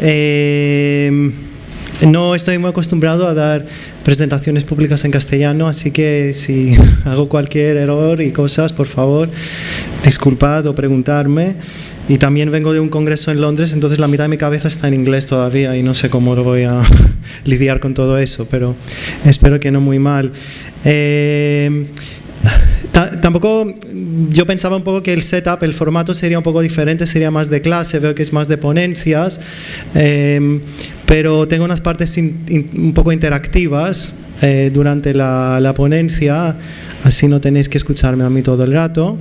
Eh, no estoy muy acostumbrado a dar presentaciones públicas en castellano, así que si hago cualquier error y cosas, por favor, disculpad o preguntarme. Y también vengo de un congreso en Londres, entonces la mitad de mi cabeza está en inglés todavía y no sé cómo lo voy a lidiar con todo eso, pero espero que no muy mal. Eh, tampoco yo pensaba un poco que el setup, el formato sería un poco diferente, sería más de clase, veo que es más de ponencias, eh, pero tengo unas partes un poco interactivas eh, durante la, ponencia, así no tenéis que escucharme a mí todo el rato.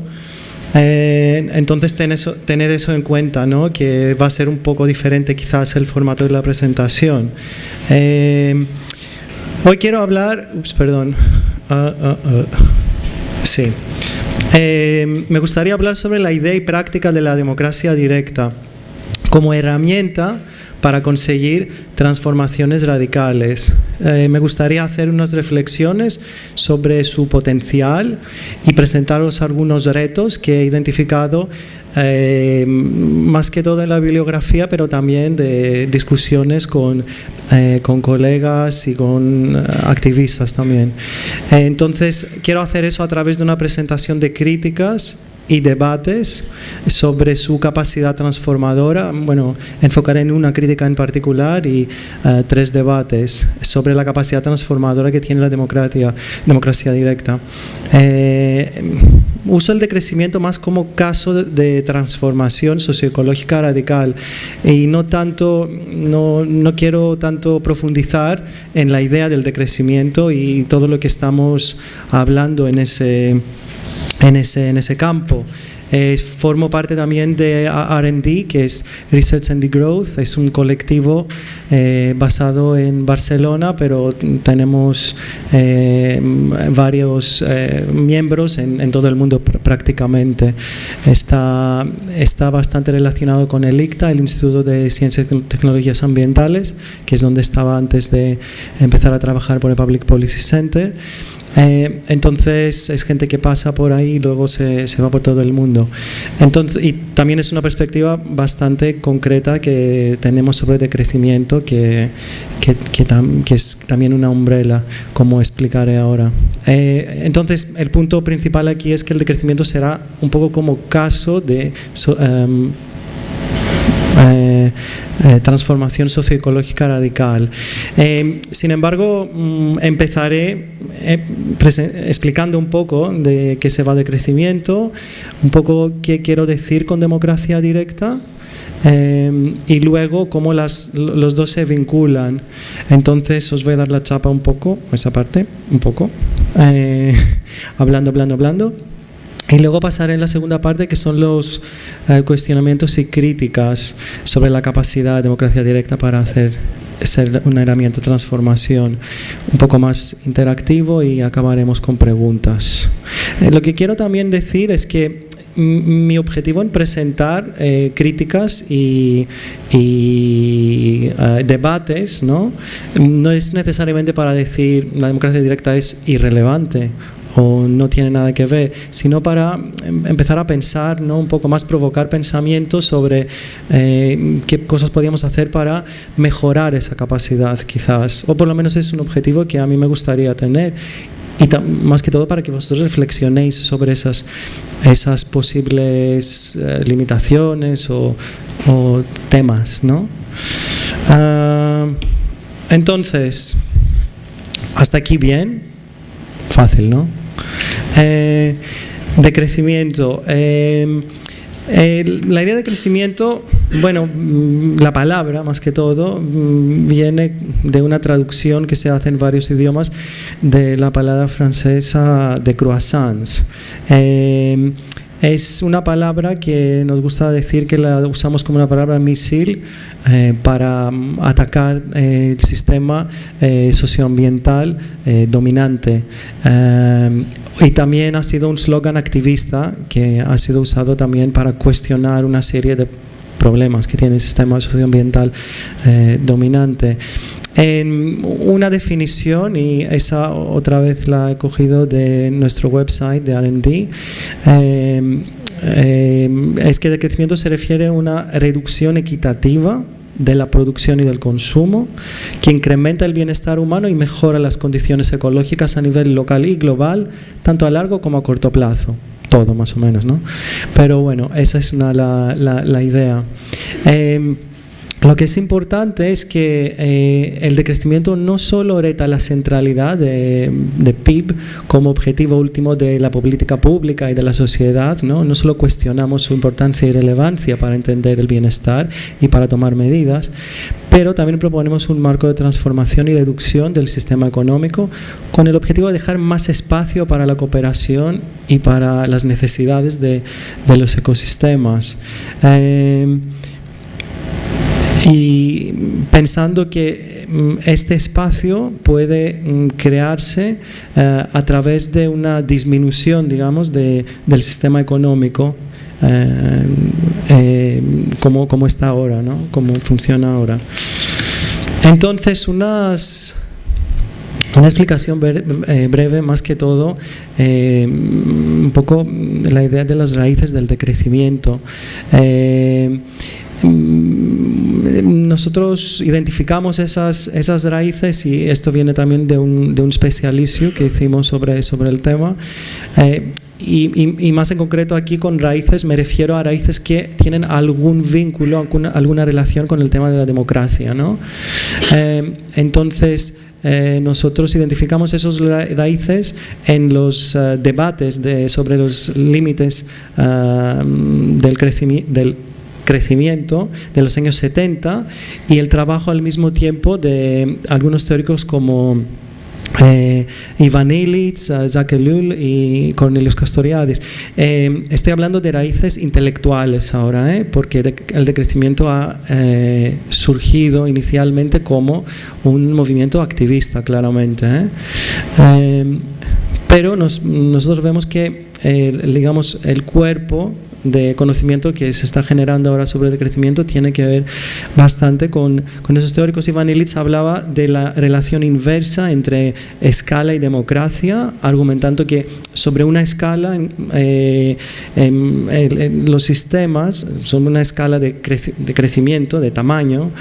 Eh, entonces tened eso, en cuenta, ¿no? que va a ser un poco diferente quizás el formato de la presentación. hoy quiero hablar, ups, perdón, ah, ah, ah. Sí. Eh, me gustaría hablar sobre la idea y práctica de la democracia directa como herramienta para conseguir transformaciones radicales. Eh, me gustaría hacer unas reflexiones sobre su potencial y presentaros algunos retos que he identificado eh, más que todo en la bibliografía, pero también de discusiones con, eh, con colegas y con activistas también. entonces, quiero hacer eso a través de una presentación de críticas y debates sobre su capacidad transformadora. Bueno, enfocaré en una crítica en particular y eh, tres debates sobre la capacidad transformadora que tiene la democracia, democracia directa. Eh, uso el decrecimiento más como caso de transformación socioecológica radical y no tanto, no, no quiero tanto profundizar en la idea del decrecimiento y todo lo que estamos hablando en ese en ese, en ese campo. Eh, formo parte también de RD, que es Research and Growth, es un colectivo eh, basado en Barcelona, pero tenemos eh, varios miembros en, en, todo el mundo prácticamente. Está, está bastante relacionado con el ICTA, el Instituto de Ciencias y Tecnologías Ambientales, que es donde estaba antes de empezar a trabajar por el Public Policy Center. Eh, entonces es gente que pasa por ahí y luego se, se, va por todo el mundo. Entonces, y también es una perspectiva bastante concreta que tenemos sobre decrecimiento, que, que, que, es también una umbrella, como explicaré ahora. Eh, entonces, el punto principal aquí es que el decrecimiento será un poco como caso de... Em, eh, eh, transformación socioecológica radical. Eh, sin embargo, mm, empezaré explicando un poco de qué se va de crecimiento, un poco qué quiero decir con democracia directa, y luego cómo las, los dos se vinculan. Entonces os voy a dar la chapa un poco, esa parte, un poco, hablando, hablando, hablando. Y luego pasaré en la segunda parte, que son los eh, cuestionamientos y críticas sobre la capacidad de democracia directa para hacer ser una herramienta de transformación un poco más interactivo y acabaremos con preguntas. Eh, lo que quiero también decir es que mi objetivo en presentar eh, críticas y, debates ¿no? no es necesariamente para decir la democracia directa es irrelevante o no tiene nada que ver, sino para em, empezar a pensar, ¿no? un poco más provocar pensamientos sobre eh, qué cosas podíamos hacer para mejorar esa capacidad quizás, o por lo menos es un objetivo que a mí me gustaría tener y más que todo para que vosotros reflexionéis sobre esas, esas posibles eh, limitaciones o, temas. ¿no? Ah, entonces, hasta aquí bien, fácil, ¿no? Eh, de crecimiento. Eh, la idea de crecimiento, bueno, mm, la palabra más que todo mm, viene de una traducción que se hace en varios idiomas de la palabra francesa de croissants. Eh, es una palabra que nos gusta decir que la usamos como una palabra misil eh, para mm, atacar eh, el sistema eh, socioambiental dominante. y también ha sido un slogan activista que ha sido usado también para cuestionar una serie de problemas que tiene el sistema socioambiental dominante. En una definición, y esa otra vez la he cogido de nuestro website de RD, eh, eh, es que el crecimiento se refiere a una reducción equitativa de la producción y del consumo, que incrementa el bienestar humano y mejora las condiciones ecológicas a nivel local y global, tanto a largo como a corto plazo todo más o menos, ¿no? Pero bueno, esa es una, la, la, idea. Em, lo que es importante es que eh, el decrecimiento no solo reta la centralidad de, PIB como objetivo último de la política pública y de la sociedad, ¿no? no solo cuestionamos su importancia y relevancia para entender el bienestar y para tomar medidas, pero también proponemos un marco de transformación y reducción del sistema económico con el objetivo de dejar más espacio para la cooperación y para las necesidades de, los ecosistemas. Eh, y pensando que mm, este espacio puede mm, crearse eh, a través de una disminución, digamos, de, del sistema económico eh, eh, como, como, está ahora, ¿no? como funciona ahora. Entonces, unas, una explicación breve, más que todo, un poco la idea de las raíces del decrecimiento. Mm, nosotros identificamos esas, esas raíces y esto viene también de un, de un especialicio que hicimos sobre, sobre el tema. Eh, y, y, más en concreto aquí con raíces me refiero a raíces que tienen algún vínculo, alguna, alguna relación con el tema de la democracia. ¿no? Eh, entonces, eh, nosotros identificamos esos raíces en los debates de, sobre los límites del, crecimiento, del crecimiento de los años 70 y el trabajo al mismo tiempo de algunos teóricos como eh, Ivan Illich, eh, Jacques Ellul y Cornelius Castoriadis. Eh, estoy hablando de raíces intelectuales ahora, ¿eh? porque el decrecimiento ha surgido inicialmente como un movimiento activista, claramente. pero nosotros vemos que, digamos, el cuerpo de conocimiento que se está generando ahora sobre el decrecimiento tiene que ver bastante con, con esos teóricos. Ivan Illich hablaba de la relación inversa entre escala y democracia, argumentando que sobre una escala eh, los sistemas son una escala de, de crecimiento, de tamaño,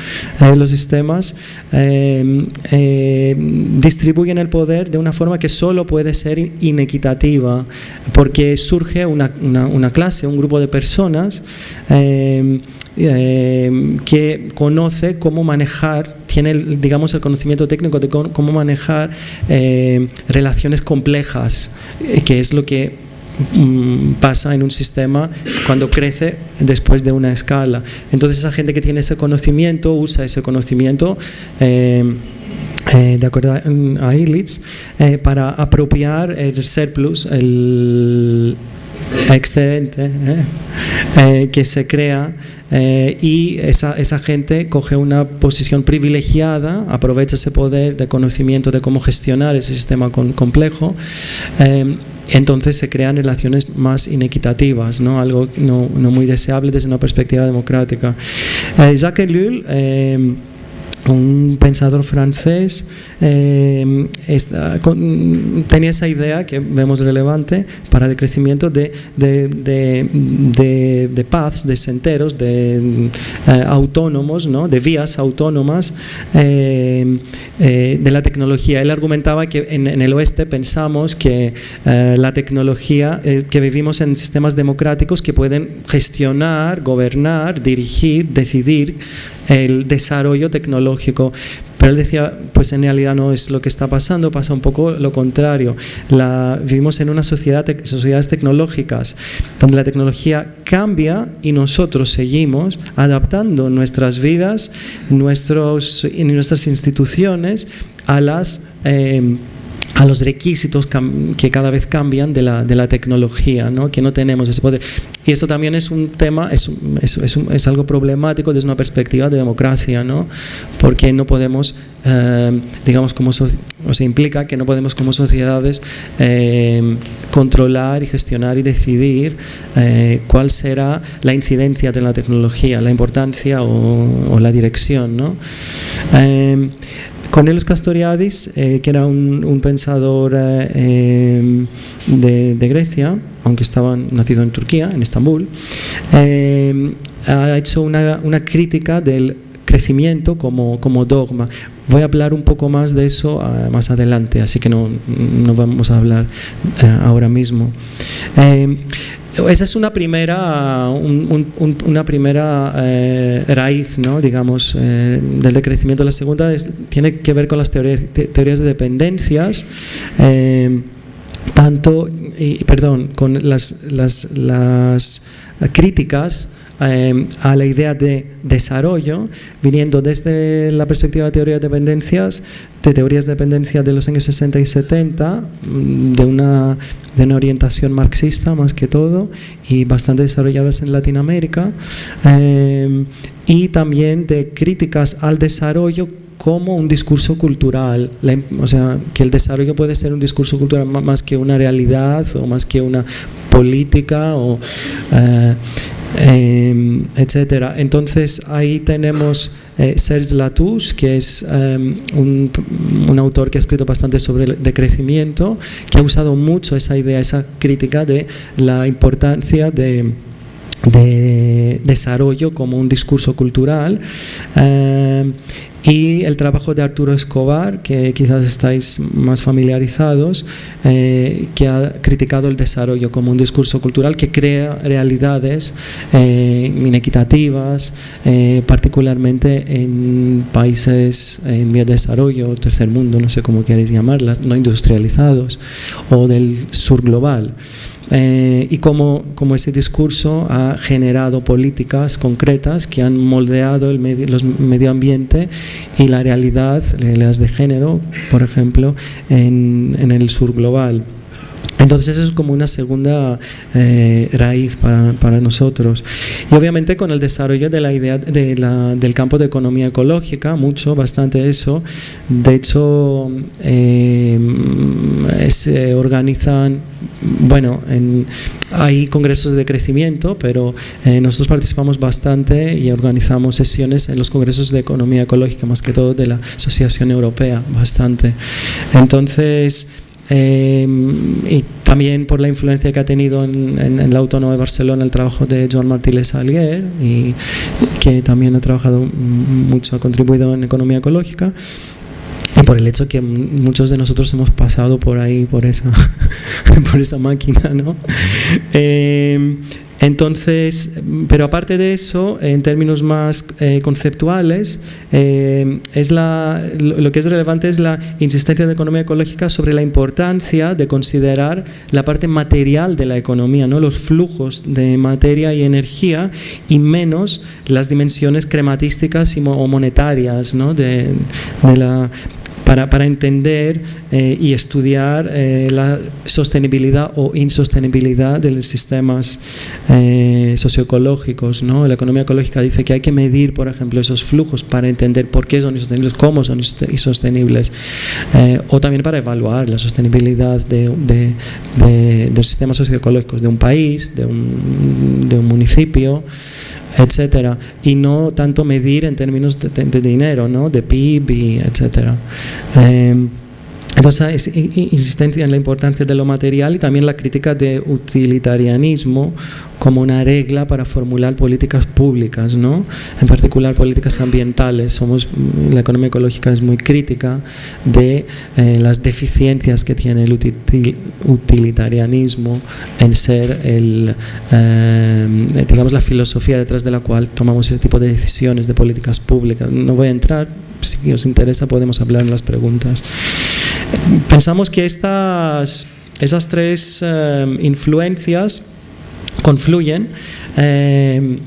eh, los sistemas eh, distribuyen el poder de una forma que solo puede ser inequitativa, porque surge una, una, una clase, un grupo de personas em, em, que conoce cómo manejar, tiene digamos el conocimiento técnico de cómo manejar em, relaciones complejas, eh, que es lo que mm, pasa en un sistema cuando crece después de una escala. Entonces esa gente que tiene ese conocimiento usa ese conocimiento eh, de acuerdo a Illich, eh, para apropiar el surplus, el, excedente ¿eh? Eh, que se crea eh, y esa, esa, gente coge una posición privilegiada, aprovecha ese poder de conocimiento de cómo gestionar ese sistema complejo. entonces se crean relaciones más inequitativas, ¿no? algo no, no muy deseable desde una perspectiva democrática. Jacques Ellul un pensador francés eh, tenía esa idea que vemos relevante para el crecimiento de, de, de, de, paths, de senderos, de eh, autónomos, ¿no? de vías autónomas eh, de la tecnología. Él argumentaba que en el oeste pensamos que la tecnología, que vivimos en sistemas democráticos que pueden gestionar, gobernar, dirigir, decidir el desarrollo tecnológico. Pero él decía, pues en realidad no es lo que está pasando, pasa un poco lo contrario. Vivimos en una sociedad, sociedades tecnológicas donde la tecnología cambia y nosotros seguimos adaptando nuestras vidas, nuestros, nuestras instituciones a las... Eh, a los requisitos que cada vez cambian de la, de la tecnología, ¿no? que no tenemos ese poder. Y esto también es un tema, es, es, es, es algo problemático desde una perspectiva de democracia, ¿no? porque no podemos, eh, digamos, como o se implica que no podemos como sociedades eh, controlar y gestionar y decidir eh, cuál será la incidencia de la tecnología, la importancia o, o la dirección. ¿no? Cornelius Castoriadis, eh, que era un, pensador eh, em, de, Grecia, aunque estaba nacido en Turquía, en Estambul, em, ha hecho una, crítica del crecimiento como, como dogma. Voy a hablar un poco más de eso ah, más adelante, así que no, no vamos a hablar eh, ahora mismo. Eh, esa es una primera, una primera eh, raíz, ¿no? digamos, del decrecimiento. La segunda tiene que ver con las teorías, teorías de dependencias tanto, perdón, con las, las críticas Em, a la idea de desarrollo, viniendo desde la perspectiva de teoría de dependencias, de teorías de dependencia de los años 60 y 70, mm, de una, de una orientación marxista más que todo, y bastante desarrolladas en Latinoamérica, em, y también de críticas al desarrollo como un discurso cultural, o sea, que el desarrollo puede ser un discurso cultural más que una realidad o más que una política o eh, Em, etcétera. Entonces ahí tenemos eh, Serge Latouche, que es em, un, autor que ha escrito bastante sobre el decrecimiento, que ha usado mucho esa idea, esa crítica de la importancia de de desarrollo como un discurso cultural em, y el trabajo de Arturo Escobar, que quizás estáis más familiarizados, eh, que ha criticado el desarrollo como un discurso cultural que crea realidades eh, inequitativas, eh, particularmente en países en vía de desarrollo, tercer mundo, no sé cómo queréis llamarlas, no industrializados, o del sur global. Eh, y cómo, ese discurso ha generado políticas concretas que han moldeado el medio, los medio ambiente y la realidad, realidades de género, por ejemplo, en, en el sur global. Entonces eso es como una segunda eh, raíz para, para, nosotros. Y obviamente con el desarrollo de la idea de la, del campo de economía ecológica, mucho, bastante eso. De hecho, eh, se organizan, bueno, en, hay congresos de crecimiento, pero eh, nosotros participamos bastante y organizamos sesiones en los congresos de economía ecológica, más que todo de la Asociación Europea, bastante. Entonces, Em, y también por la influencia que ha tenido en, la Autónoma de Barcelona el trabajo de Joan Martínez Salguer y que también ha trabajado mucho, ha contribuido en economía ecológica y por el hecho que muchos de nosotros hemos pasado por ahí, por esa, por esa máquina, ¿no? Em, entonces, pero aparte de eso, en términos más eh, conceptuales, eh, es la, lo que es relevante es la insistencia de economía ecológica sobre la importancia de considerar la parte material de la economía, ¿no? los flujos de materia y energía y menos las dimensiones crematísticas o monetarias ¿no? de, de la para, para entender eh, y estudiar eh, la sostenibilidad o insostenibilidad de los sistemas eh, socioecológicos. ¿no? La economía ecológica dice que hay que medir, por ejemplo, esos flujos para entender por qué son insostenibles, cómo son insostenibles, o también para evaluar la sostenibilidad de, de, de, de los sistemas socioecológicos de un país, de un, de un municipio, etcétera, y no tanto medir en términos de, dinero, ¿no? de PIB, etcétera. Em, entonces, insistencia en la importancia de lo material y también la crítica de utilitarianismo como una regla para formular políticas públicas, ¿no? en particular políticas ambientales. Somos, la economía ecológica es muy crítica de eh, las deficiencias que tiene el utilitarianismo en ser el, eh, digamos, la filosofía detrás de la cual tomamos ese tipo de decisiones de políticas públicas. No voy a entrar, si os interesa podemos hablar en las preguntas. Pensamos que estas, esas tres eh, influencias confluyen eh,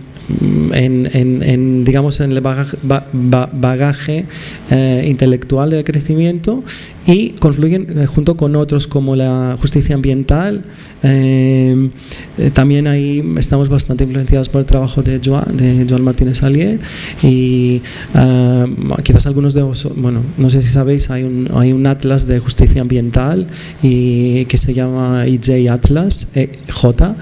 en, digamos, en el bagaje, eh, intelectual de crecimiento y confluyen junto con otros como la justicia ambiental, eh, eh, también ahí estamos bastante influenciados por el trabajo de Joan, de Joan Martínez Alier y eh, quizás algunos de vosotros, bueno, no sé si sabéis, hay un, hay un atlas de justicia ambiental y que se llama IJ Atlas, J,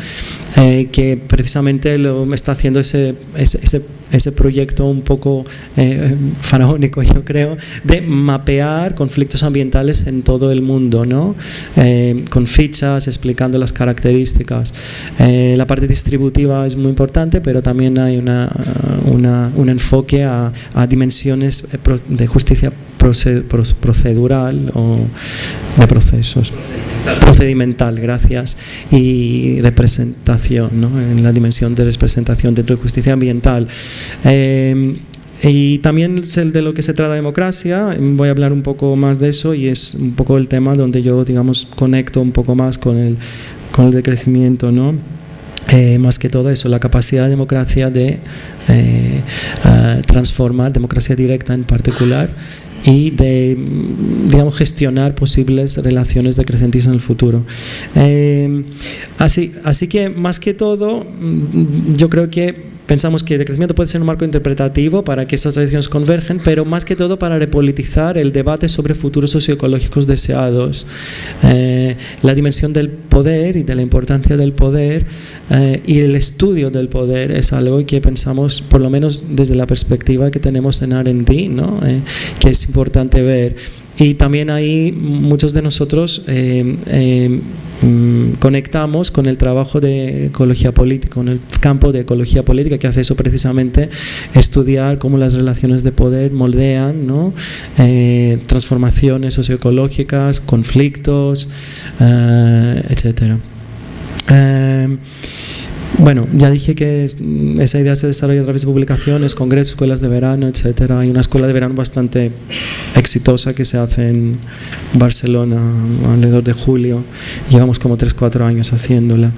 que precisamente lo está haciendo ese, ese ese proyecto un poco eh, faraónico, yo creo, de mapear conflictos ambientales en todo el mundo, ¿no? Eh, con fichas explicando las características. Eh, la parte distributiva es muy importante, pero también hay una, un enfoque a, a dimensiones de justicia procedural o de procesos. Procedimental, gracias. Y representación, ¿no? en la dimensión de representación dentro de justicia ambiental. Eh, y también es el de lo que se trata democracia, voy a hablar un poco más de eso y es un poco el tema donde yo, digamos, conecto un poco más con el, con el decrecimiento, ¿no? Eh, más que todo eso, la capacidad de democracia de eh, transformar, democracia directa en particular, y de digamos, gestionar posibles relaciones decrecientes en el futuro. Eh, así, así que más que todo, mm, yo creo que Pensamos que el crecimiento puede ser un marco interpretativo para que estas tradiciones convergen, pero más que todo para repolitizar el debate sobre futuros socioecológicos deseados. Eh, la dimensión del poder y de la importancia del poder eh, y el estudio del poder es algo que pensamos, por lo menos desde la perspectiva que tenemos en R&D, ¿no? Eh, que es importante ver. Y también ahí muchos de nosotros eh, eh, mm, conectamos con el trabajo de ecología política, con el campo de ecología política que hace eso precisamente, estudiar cómo las relaciones de poder moldean ¿no? eh, transformaciones socioecológicas, conflictos, etcétera. Bueno, ya dije que esa idea se desarrolla a través de publicaciones, congresos, escuelas de verano, etcétera. Hay una escuela de verano bastante exitosa que se hace en Barcelona alrededor de julio. Llevamos como 3-4 años haciéndola.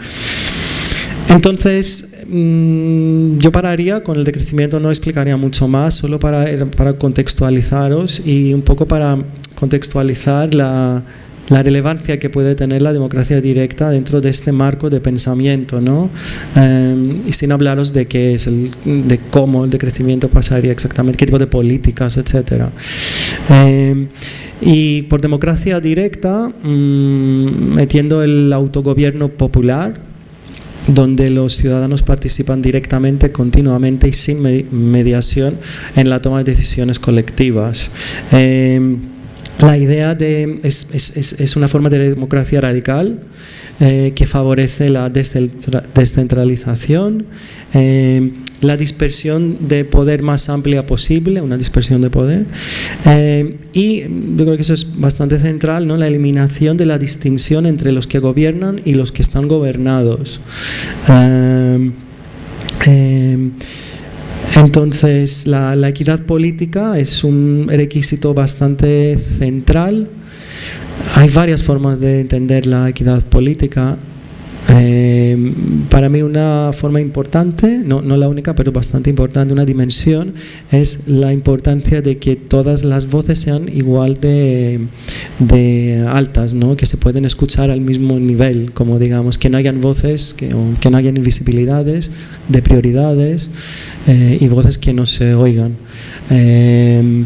Entonces, mm, yo pararía con el decrecimiento, no explicaría mucho más, solo para, para contextualizaros y un poco para contextualizar la, la relevancia que puede tener la democracia directa dentro de este marco de pensamiento, ¿no? Em, y sin hablaros de qué es el, de cómo el decrecimiento pasaría exactamente, qué tipo de políticas, etcétera. Em, y por democracia directa, mm, metiendo el autogobierno popular, donde los ciudadanos participan directamente, continuamente y sin mediación en la toma de decisiones colectivas. Em, la idea de, es, es, una forma de democracia radical eh, que favorece la descentralización, eh, la dispersión de poder más amplia posible, una dispersión de poder, eh, y yo creo que eso es bastante central, ¿no? la eliminación de la distinción entre los que gobiernan y los que están gobernados. Entonces, la, equidad política es un requisito bastante central. Hay varias formas de entender la equidad política. Eh, para mí una forma importante, no, no, la única, pero bastante importante, una dimensión, es la importancia de que todas las voces sean igual de, altas, ¿no? que se pueden escuchar al mismo nivel, como digamos, que no hayan voces, que, que no hayan invisibilidades de prioridades eh, y voces que no se oigan. Eh,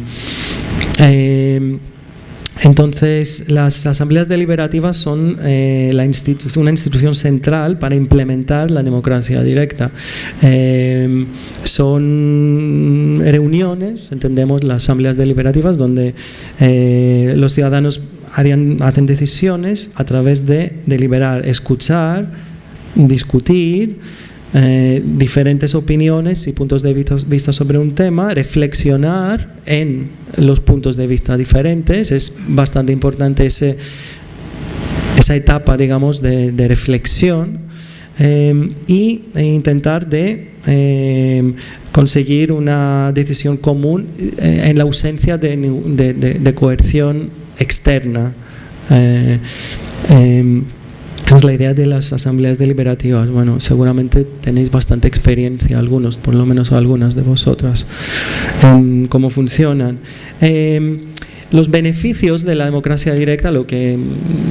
entonces, las asambleas deliberativas son eh, una institución central para implementar la democracia directa. Eh, son reuniones, entendemos las asambleas deliberativas, donde eh, los ciudadanos harían, hacen decisiones a través de deliberar, escuchar, discutir, eh, diferentes opiniones y puntos de vista sobre un tema, reflexionar en los puntos de vista diferentes, es bastante importante ese, esa etapa, digamos, de, reflexión eh, y e intentar de eh, conseguir una decisión común en la ausencia de, de coerción externa es la idea de las asambleas deliberativas. Bueno, seguramente tenéis bastante experiencia, algunos, por lo menos algunas de vosotras, en cómo funcionan. Em, los beneficios de la democracia directa, lo que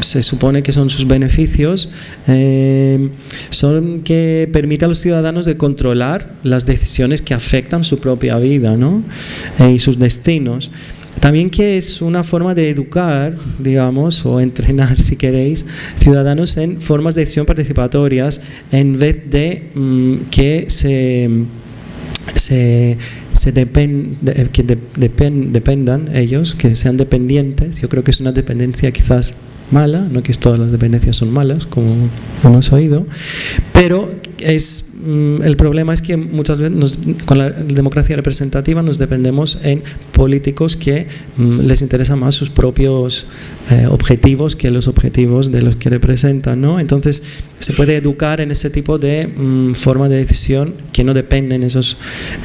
se supone que son sus beneficios, em, son que permite a los ciudadanos de controlar las decisiones que afectan su propia vida ¿no? Eh, y sus destinos. También que es una forma de educar, digamos, o entrenar, si queréis, ciudadanos en formas de decisión participatorias en vez de mm, que se se, se que dependan ellos, que sean dependientes. Yo creo que es una dependencia quizás mala, no que todas las dependencias son malas, como hemos oído, pero es, el problema es que muchas veces con la democracia representativa nos dependemos en políticos que mm, les interesan más sus propios eh, objetivos que los objetivos de los que representan. ¿no? Entonces se puede educar en ese tipo de mm, forma de decisión que no dependen esos,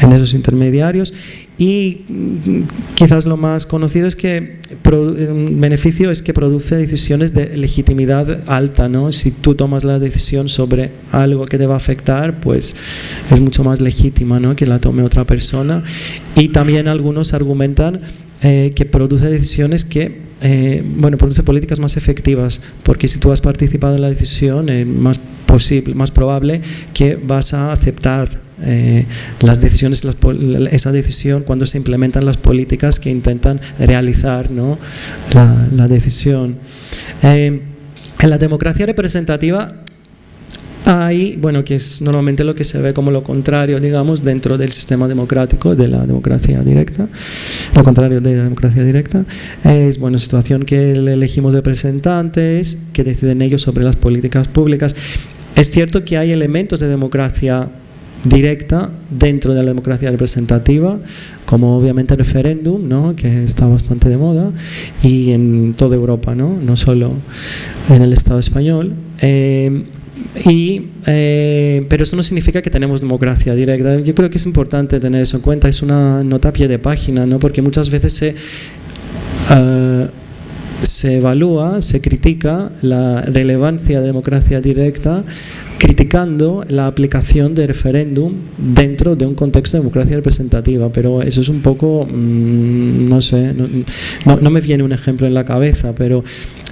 en esos intermediarios y mm, quizás lo más conocido es que un beneficio es que produce decisiones de legitimidad alta, ¿no? Si tú tomas la decisión sobre algo que te va a afectar, pues es mucho más legítima, ¿no? Que la tome otra persona. Y también algunos argumentan eh, que produce decisiones que eh, bueno, produce políticas más efectivas, porque si tú has participado en la decisión, es más posible, más probable que vas a aceptar eh, las decisiones, esa decisión cuando se implementan las políticas que intentan realizar ¿no? la, decisión. Eh, en la democracia representativa hay, bueno, que es normalmente lo que se ve como lo contrario, digamos, dentro del sistema democrático de la democracia directa, lo contrario de la democracia directa, es, bueno, situación que elegimos representantes, que deciden ellos sobre las políticas públicas. Es cierto que hay elementos de democracia directa dentro de la democracia representativa, como obviamente el referéndum, ¿no? que está bastante de moda, y en toda Europa, no, no solo en el Estado español. Eh, y, eh, pero eso no significa que tenemos democracia directa. Yo creo que es importante tener eso en cuenta. Es una nota pie de página, ¿no? porque muchas veces se, uh, se evalúa, se critica la relevancia de democracia directa criticando la aplicación de referéndum dentro de un contexto de democracia representativa, pero eso es un poco, mm, no sé, no, me viene un ejemplo en la cabeza, pero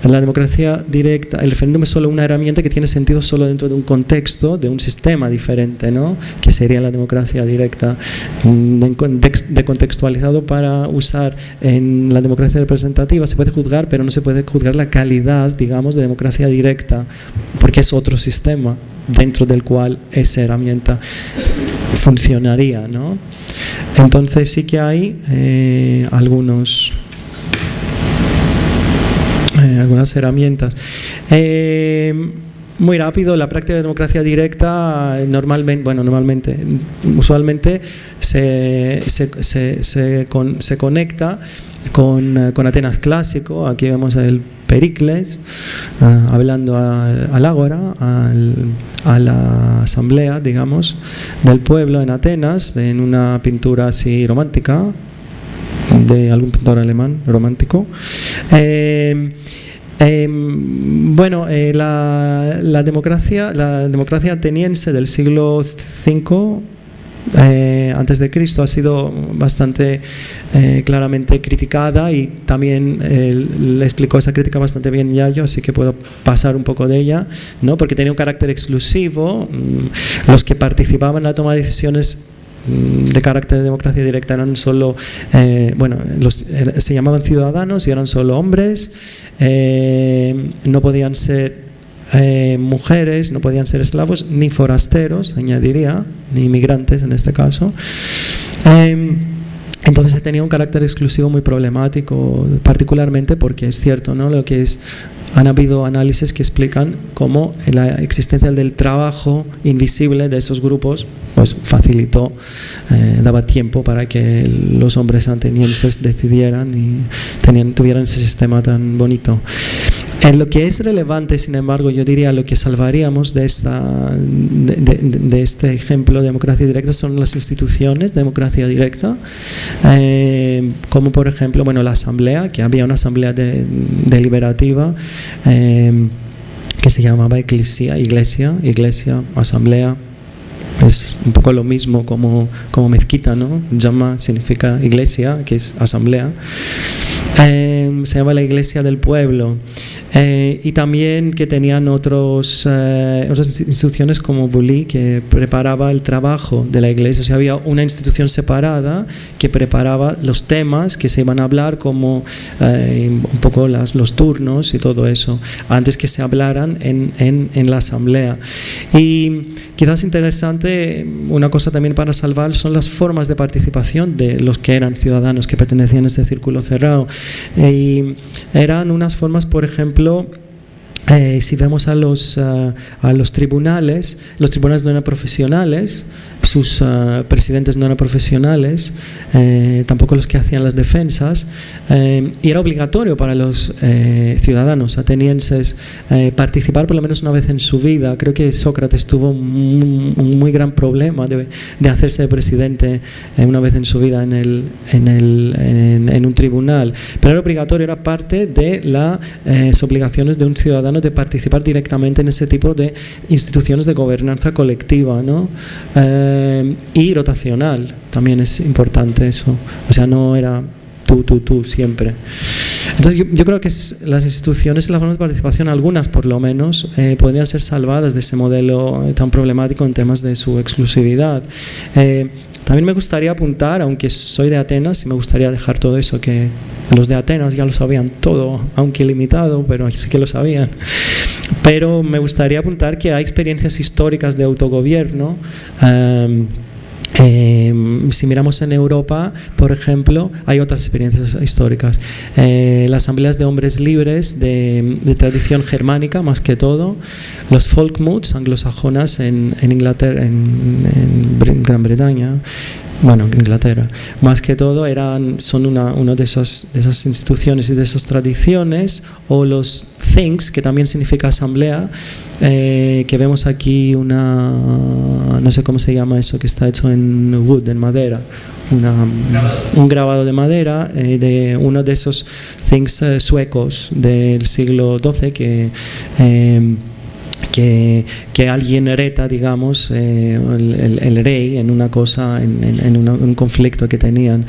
la democracia directa, el referéndum es solo una herramienta que tiene sentido solo dentro de un contexto, de un sistema diferente, ¿no? que sería la democracia directa, mm, de contextualizado para usar en la democracia representativa, se puede juzgar, pero no se puede juzgar la calidad, digamos, de democracia directa, porque es otro sistema dentro del cual esa herramienta funcionaría. ¿no? Entonces sí que hay eh, algunos eh, algunas herramientas. Eh, muy rápido, la práctica de democracia directa normalmente, bueno, normalmente, usualmente se, se, se, conecta con, con, Atenas clásico, aquí vemos el Pericles hablando al ágora, a la asamblea, digamos, del pueblo en Atenas, en una pintura así romántica, de algún pintor alemán romántico. Eh, eh, bueno, eh, la, democracia, la democracia ateniense del siglo V antes de Cristo ha sido bastante claramente criticada y también le explicó esa crítica bastante bien Yayo, así que puedo pasar un poco de ella, ¿no? porque tenía un carácter exclusivo, mm, los que participaban en la toma de decisiones Mm, de carácter de democracia directa eran solo, eh, bueno, se llamaban ciudadanos y eran solo hombres, eh, no podían ser eh, mujeres, no podían ser esclavos, ni forasteros, añadiría, ni inmigrantes en este caso. Entonces tenía un carácter exclusivo muy problemático, particularmente porque es cierto, ¿no? Lo que es han habido análisis que explican cómo la existencia del trabajo invisible de esos grupos pues facilitó, eh, daba tiempo para que los hombres atenienses decidieran y tenían, tuvieran ese sistema tan bonito. En lo que es relevante, sin embargo, yo diría lo que salvaríamos de, esta, de, este ejemplo de democracia directa son las instituciones de democracia directa, eh, como por ejemplo bueno, la asamblea, que había una asamblea deliberativa eh, que se llamaba iglesia, iglesia, iglesia, asamblea, es un poco lo mismo como, como mezquita, ¿no? Llama significa iglesia, que es asamblea. Eh, se llama la iglesia del pueblo. Eh, y también que tenían otros, eh, otras instituciones como Bully, que preparaba el trabajo de la iglesia. O sea, había una institución separada que preparaba los temas que se iban a hablar, como un poco las, los turnos y todo eso, antes que se hablaran en, en, en la asamblea. Y quizás interesante una cosa también para salvar son las formas de participación de los que eran ciudadanos que pertenecían a ese círculo cerrado. y eran unas formas, por ejemplo, eh, si vemos a los, a los tribunales, los tribunales no eran profesionales, sus uh, presidentes no eran profesionales, eh, tampoco los que hacían las defensas, eh, y era obligatorio para los eh, ciudadanos atenienses participar por lo menos una vez en su vida. Creo que Sócrates tuvo un, un muy gran problema de, de hacerse presidente una vez en su vida en, el, en, el, en, en, un tribunal, pero era obligatorio, era parte de las obligaciones de un ciudadano de participar directamente en ese tipo de instituciones de gobernanza colectiva. ¿no? Eh, y rotacional, también es importante eso. O sea, no era tú, tú, tú siempre. Entonces yo, creo que las instituciones y las formas de participación, algunas por lo menos, eh, podrían ser salvadas de ese modelo tan problemático en temas de su exclusividad. Eh, también me gustaría apuntar, aunque soy de Atenas, y me gustaría dejar todo eso, que los de Atenas ya lo sabían todo, aunque limitado, pero sí que lo sabían. Pero me gustaría apuntar que hay experiencias históricas de autogobierno. Eh, eh, si miramos en Europa, por ejemplo, hay otras experiencias históricas. Eh, las asambleas de hombres libres de, de, tradición germánica, más que todo, los folkmoods anglosajonas en, en Inglaterra, en, en Gran Bretaña, bueno, Inglaterra, más que todo eran, son una, una de, esas, de esas instituciones y de esas tradiciones, o los things, que también significa asamblea, eh, que vemos aquí una, no sé cómo se llama eso, que está hecho en wood, en madera, una, un grabado de madera eh, de uno de esos things eh, suecos del siglo XII que... Que, que, alguien hereda, digamos, eh, el, rey en una cosa, en, un conflicto que tenían,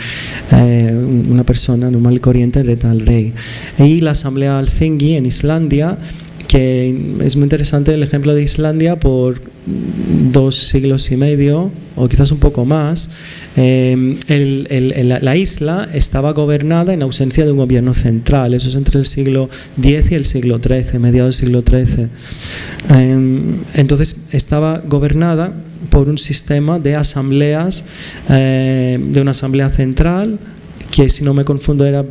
eh, una persona normal y corriente hereda al rey. Y la asamblea Alþingi en Islandia que es muy interesante el ejemplo de Islandia por dos siglos y medio o quizás un poco más eh, el, el, la isla estaba gobernada en ausencia de un gobierno central eso es entre el siglo X y el siglo XIII mediados del siglo XIII eh, entonces estaba gobernada por un sistema de asambleas eh, de una asamblea central que si no me confundo era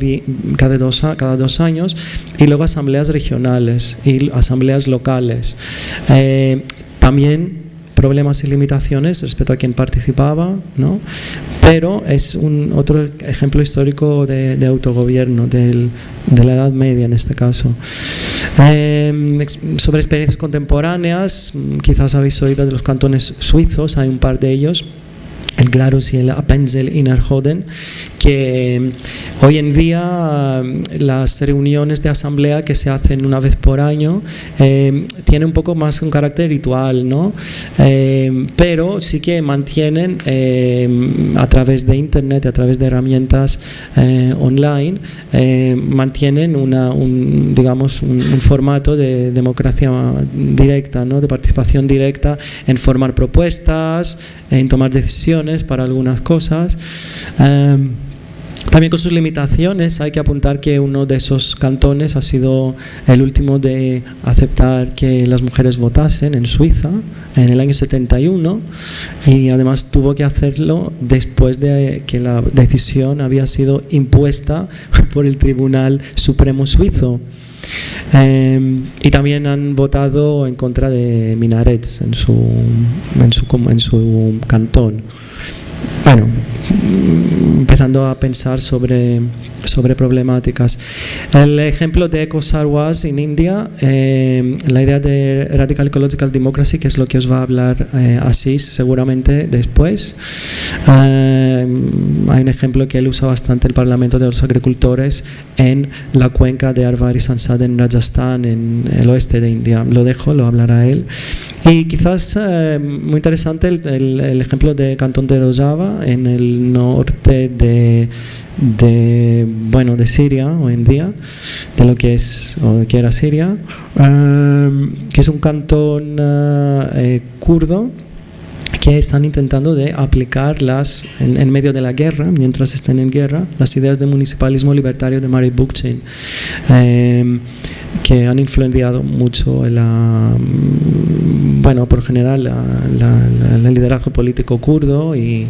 cada dos, cada dos años, y luego asambleas regionales y asambleas locales. Eh, también problemas y limitaciones respecto a quien participaba, ¿no? pero es un otro ejemplo histórico de, autogobierno de la Edad Media en este caso. Eh, sobre experiencias contemporáneas, quizás habéis oído de los cantones suizos, hay un par de ellos, el Glarus y el Appenzell Innerrhoden, que hoy en día las reuniones de asamblea que se hacen una vez por año eh, tienen un poco más un carácter ritual, ¿no? Pero sí que mantienen a través de internet, a través de herramientas eh, online, mantienen una, un, digamos, un, formato de democracia directa, ¿no? de participación directa en formar propuestas, en tomar decisiones para algunas cosas. También con sus limitaciones hay que apuntar que uno de esos cantones ha sido el último de aceptar que las mujeres votasen en Suiza en el año 71 y además tuvo que hacerlo después de que la decisión había sido impuesta por el Tribunal Supremo Suizo. Eh, y también han votado en contra de minarets en su, en su, en su cantón. Bueno, empezando a pensar sobre, sobre problemáticas. El ejemplo de Eco Sarwas en India, eh, la idea de Radical Ecological Democracy, que es lo que os va a hablar eh, Asís seguramente después. Eh, hay un ejemplo que él usa bastante, el Parlamento de los Agricultores, en la cuenca de Arvar y Sansad en Rajasthan, en el oeste de India. Lo dejo, lo hablará él. Y quizás eh, muy interesante el, el, el, ejemplo de Cantón de Rojava en el norte de, de, bueno, de Siria hoy en día, de lo que es o que era Siria, eh, que es un cantón eh, kurdo que están intentando de aplicar las, en, en, medio de la guerra, mientras están en guerra, las ideas de municipalismo libertario de Mary Bookchin, eh, que han influenciado mucho la bueno, por general, el liderazgo político kurdo y,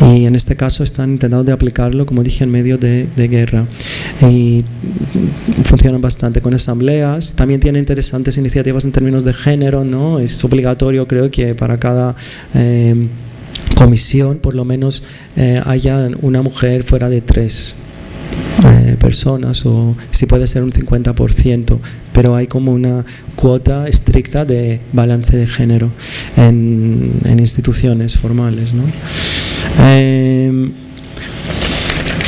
en este caso están intentando de aplicarlo, como dije, en medio de, guerra. Y funcionan bastante con asambleas. También tiene interesantes iniciativas en términos de género, ¿no? Es obligatorio, creo que para cada... Eh, comisión por lo menos eh, haya una mujer fuera de tres eh, personas o si puede ser un 50%, pero hay como una cuota estricta de balance de género en, instituciones formales. ¿no? Eh,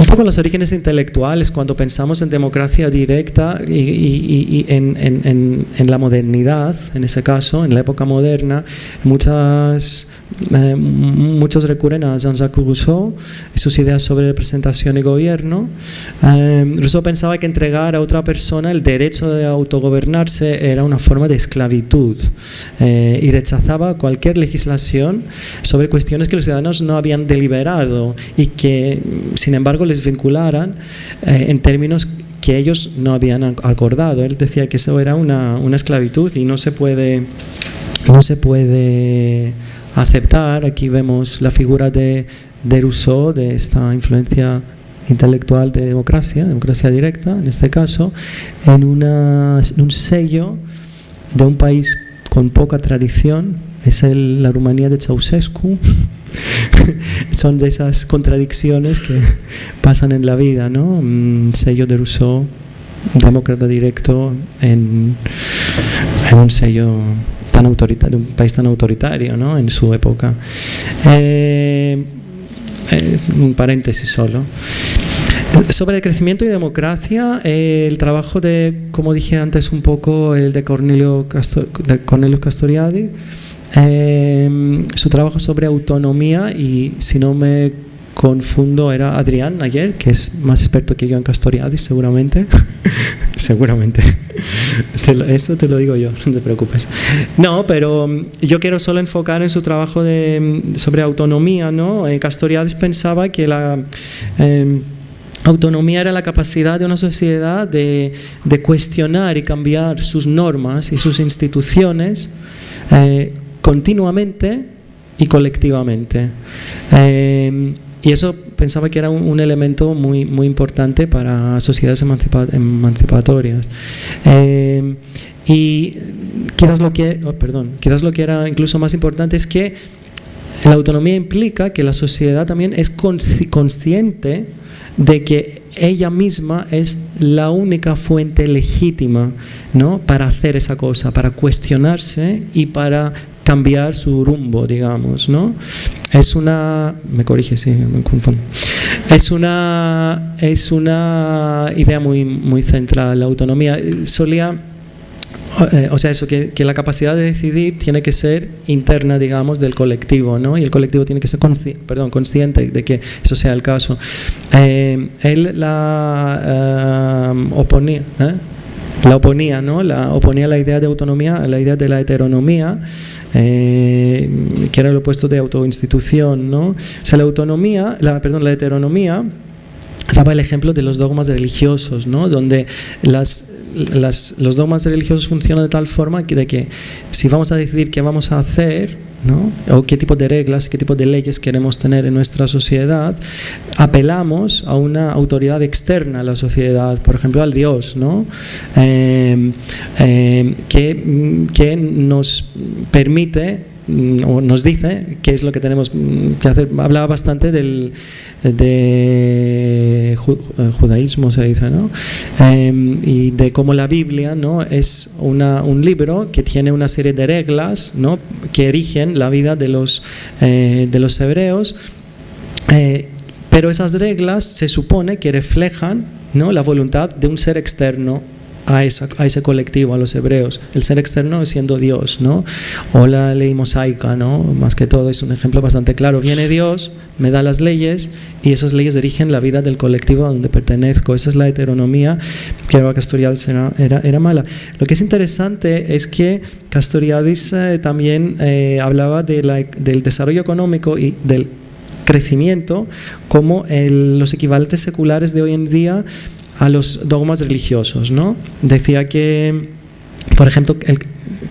un poco los orígenes intelectuales, cuando pensamos en democracia directa y, en, la modernidad, en ese caso, en la época moderna, muchas, eh, muchos recurren a Jean-Jacques Rousseau y sus ideas sobre representación y gobierno. Eh, Rousseau pensaba que entregar a otra persona el derecho de autogobernarse era una forma de esclavitud eh, y rechazaba cualquier legislación sobre cuestiones que los ciudadanos no habían deliberado y que, sin embargo, les vincularan eh, en términos que ellos no habían acordado. Él decía que eso era una, esclavitud y no se puede, no se puede aceptar. Aquí vemos la figura de, de Rousseau, de esta influencia intelectual de democracia, democracia directa en este caso, en, una, en un sello de un país con poca tradición, es el, la Rumanía de Ceausescu, son de esas contradicciones que pasan en la vida, ¿no? Sello de Rousseau, demócrata directo en, un sello tan autoritario, un país tan autoritario, ¿no? En su época. Eh, eh, un paréntesis solo. Sobre el crecimiento y democracia, eh, el trabajo de, como dije antes un poco, el de Cornelio, Cornelio Castoriadi, Em, su trabajo sobre autonomía y si no me confundo era Adrián ayer, que es más experto que yo en Castoriadis seguramente. seguramente. eso te lo digo yo, no te preocupes. No, pero em, yo quiero solo enfocar en su trabajo de, em, sobre autonomía. ¿no? Eh, Castoriadis pensaba que la... Autonomía era la capacidad de una sociedad de, de cuestionar y cambiar sus normas y sus instituciones eh, continuamente y colectivamente. Eh, y eso pensaba que era un, elemento muy, muy importante para sociedades emancipatorias. Eh, y quizás lo que, oh, perdón, quizás lo que era incluso más importante es que la autonomía implica que la sociedad también es consciente de que ella misma es la única fuente legítima ¿no? para hacer esa cosa, para cuestionarse y para cambiar su rumbo, digamos, ¿no? Es una, me corrige si me confundo, es una, es una idea muy, muy central, la autonomía. Solía, eh, o sea, eso, que, que, la capacidad de decidir tiene que ser interna, digamos, del colectivo, ¿no? Y el colectivo tiene que ser consciente, perdón, consciente de que eso sea el caso. Eh, él la eh, oponía, la oponía, ¿no? La oponía la idea de autonomía la idea de la heteronomía eh, que era el opuesto de autoinstitución. ¿no? O sea, la autonomía, la, perdón, la heteronomía daba el ejemplo de los dogmas religiosos, ¿no? donde las, las, los dogmas religiosos funcionan de tal forma que, de que si vamos a decidir qué vamos a hacer, ¿no? o qué tipo de reglas, qué tipo de leyes queremos tener en nuestra sociedad, apelamos a una autoridad externa a la sociedad, por ejemplo al Dios, ¿no? Em, em, que, que nos permite nos dice qué es lo que tenemos que hacer. Hablaba bastante del de eh, judaísmo, se dice. Em, y de cómo la Biblia ¿no? es una, un libro que tiene una serie de reglas ¿no? que erigen la vida de los, eh, de los hebreos. Eh, pero esas reglas se supone que reflejan ¿no? la voluntad de un ser externo a, ese colectivo, a los hebreos. El ser externo siendo Dios, ¿no? O la ley mosaica, ¿no? Más que todo es un ejemplo bastante claro. Viene Dios, me da las leyes y esas leyes dirigen la vida del colectivo a donde pertenezco. Esa es la heteronomía que Castoriadis era, era, mala. Lo que es interesante es que Castoriadis eh, también eh, hablaba de del desarrollo económico y del crecimiento como los equivalentes seculares de hoy en día a los dogmas religiosos. ¿no? Decía que por ejemplo, el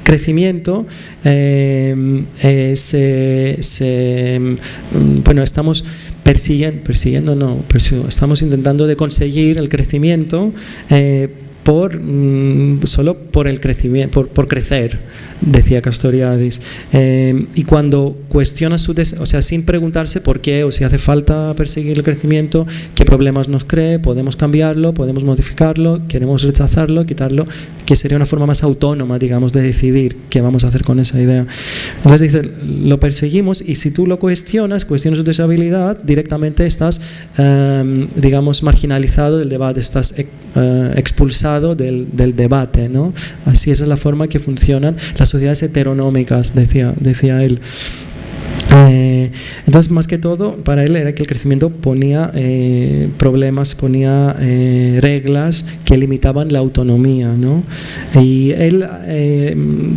crecimiento eh, eh, se, mm, bueno, estamos persiguiendo, persiguiendo no, estamos intentando de conseguir el crecimiento eh, por, mm, solo por el crecimiento, por, por crecer decía Castoriadis. Eh, y cuando cuestiona su o sea, sin preguntarse por qué o si hace falta perseguir el crecimiento, qué problemas nos cree, podemos cambiarlo, podemos modificarlo, queremos rechazarlo, quitarlo, que sería una forma más autónoma, digamos, de decidir qué vamos a hacer con esa idea. Entonces dice, lo perseguimos y si tú lo cuestionas, cuestionas su deshabilidad, directamente estás, em, digamos, marginalizado del debate, estás eh, expulsado del, debate, ¿no? Así es la forma que funcionan las sociedades heteronómicas, decía, decía él. Eh, entonces, más que todo, para él era que el crecimiento ponía eh, problemas, ponía eh, reglas que limitaban la autonomía. ¿no? Y él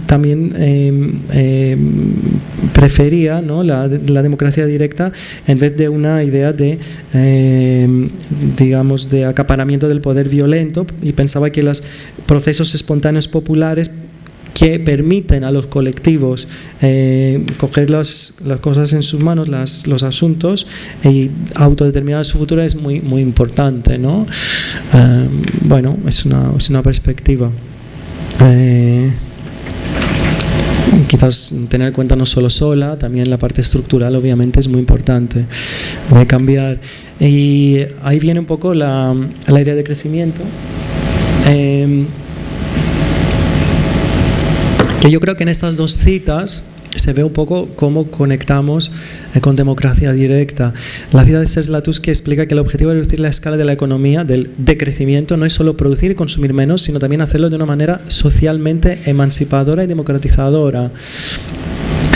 también prefería ¿no? la, la, democracia directa en vez de una idea de, digamos, de acaparamiento del poder violento y pensaba que los procesos espontáneos populares que permiten a los colectivos eh, coger las, las, cosas en sus manos, las, los asuntos y autodeterminar su futuro es muy, muy importante. ¿no? Eh, bueno, es una, es una perspectiva. Eh, quizás tener en cuenta no solo sola, también la parte estructural obviamente es muy importante de cambiar. Y ahí viene un poco la, la idea de crecimiento. Que yo creo que en estas dos citas se ve un poco cómo conectamos eh, con democracia directa. La cita de Serslatus que explica que el objetivo de reducir la escala de la economía, del decrecimiento, no es solo producir y consumir menos, sino también hacerlo de una manera socialmente emancipadora y democratizadora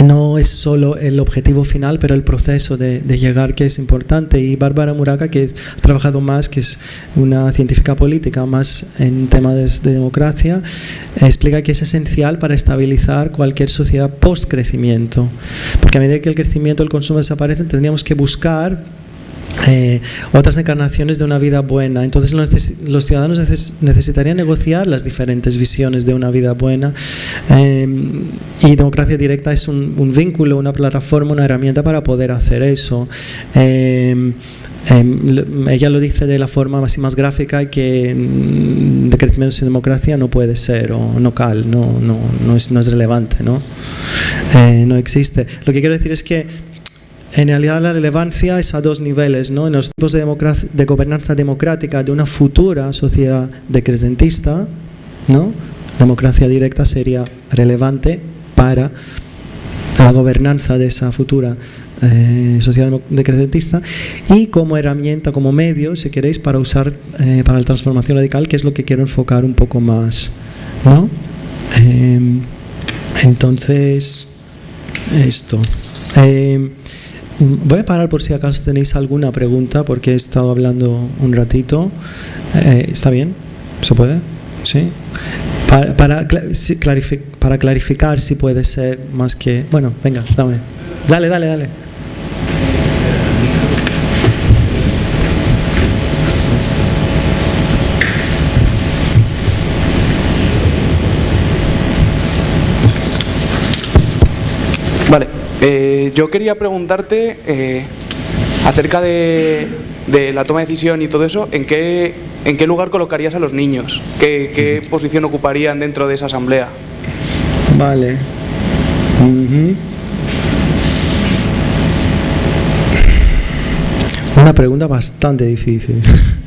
no es solo el objetivo final, pero el proceso de, llegar que es importante. Y Bárbara Muraca, que ha trabajado más, que es una científica política más en temas de, democracia, explica que es esencial para estabilizar cualquier sociedad post-crecimiento. Porque a medida que el crecimiento el consumo desaparecen, tendríamos que buscar eh, otras encarnaciones de una vida buena. Entonces los, ciudadanos necesitarían negociar las diferentes visiones de una vida buena eh, y democracia directa es un, vínculo, una plataforma, una herramienta para poder hacer eso. Eh, ella lo dice de la forma más, más gráfica que de crecimiento sin democracia no puede ser o no cal, no, no, no, es, no es relevante, ¿no? no existe. Lo que quiero decir es que en realidad la relevancia es a dos niveles, ¿no? en los tipos de, de gobernanza democrática de una futura sociedad decrecentista, ¿no? democracia directa sería relevante para la gobernanza de esa futura eh, sociedad decrecentista y como herramienta, como medio, si queréis, para usar eh, para la transformación radical, que es lo que quiero enfocar un poco más. ¿no? Em, entonces, esto. Voy a parar por si acaso tenéis alguna pregunta, porque he estado hablando un ratito. Eh, ¿Está bien? ¿Se puede? ¿Sí? Para, para, para clarificar si puede ser más que... Bueno, venga, dame. Dale, dale, dale. Vale. Eh, yo quería preguntarte eh, acerca de, la toma de decisión y todo eso, ¿en qué, en qué lugar colocarías a los niños? ¿Qué, posición ocuparían dentro de esa asamblea? Vale. Una pregunta bastante difícil.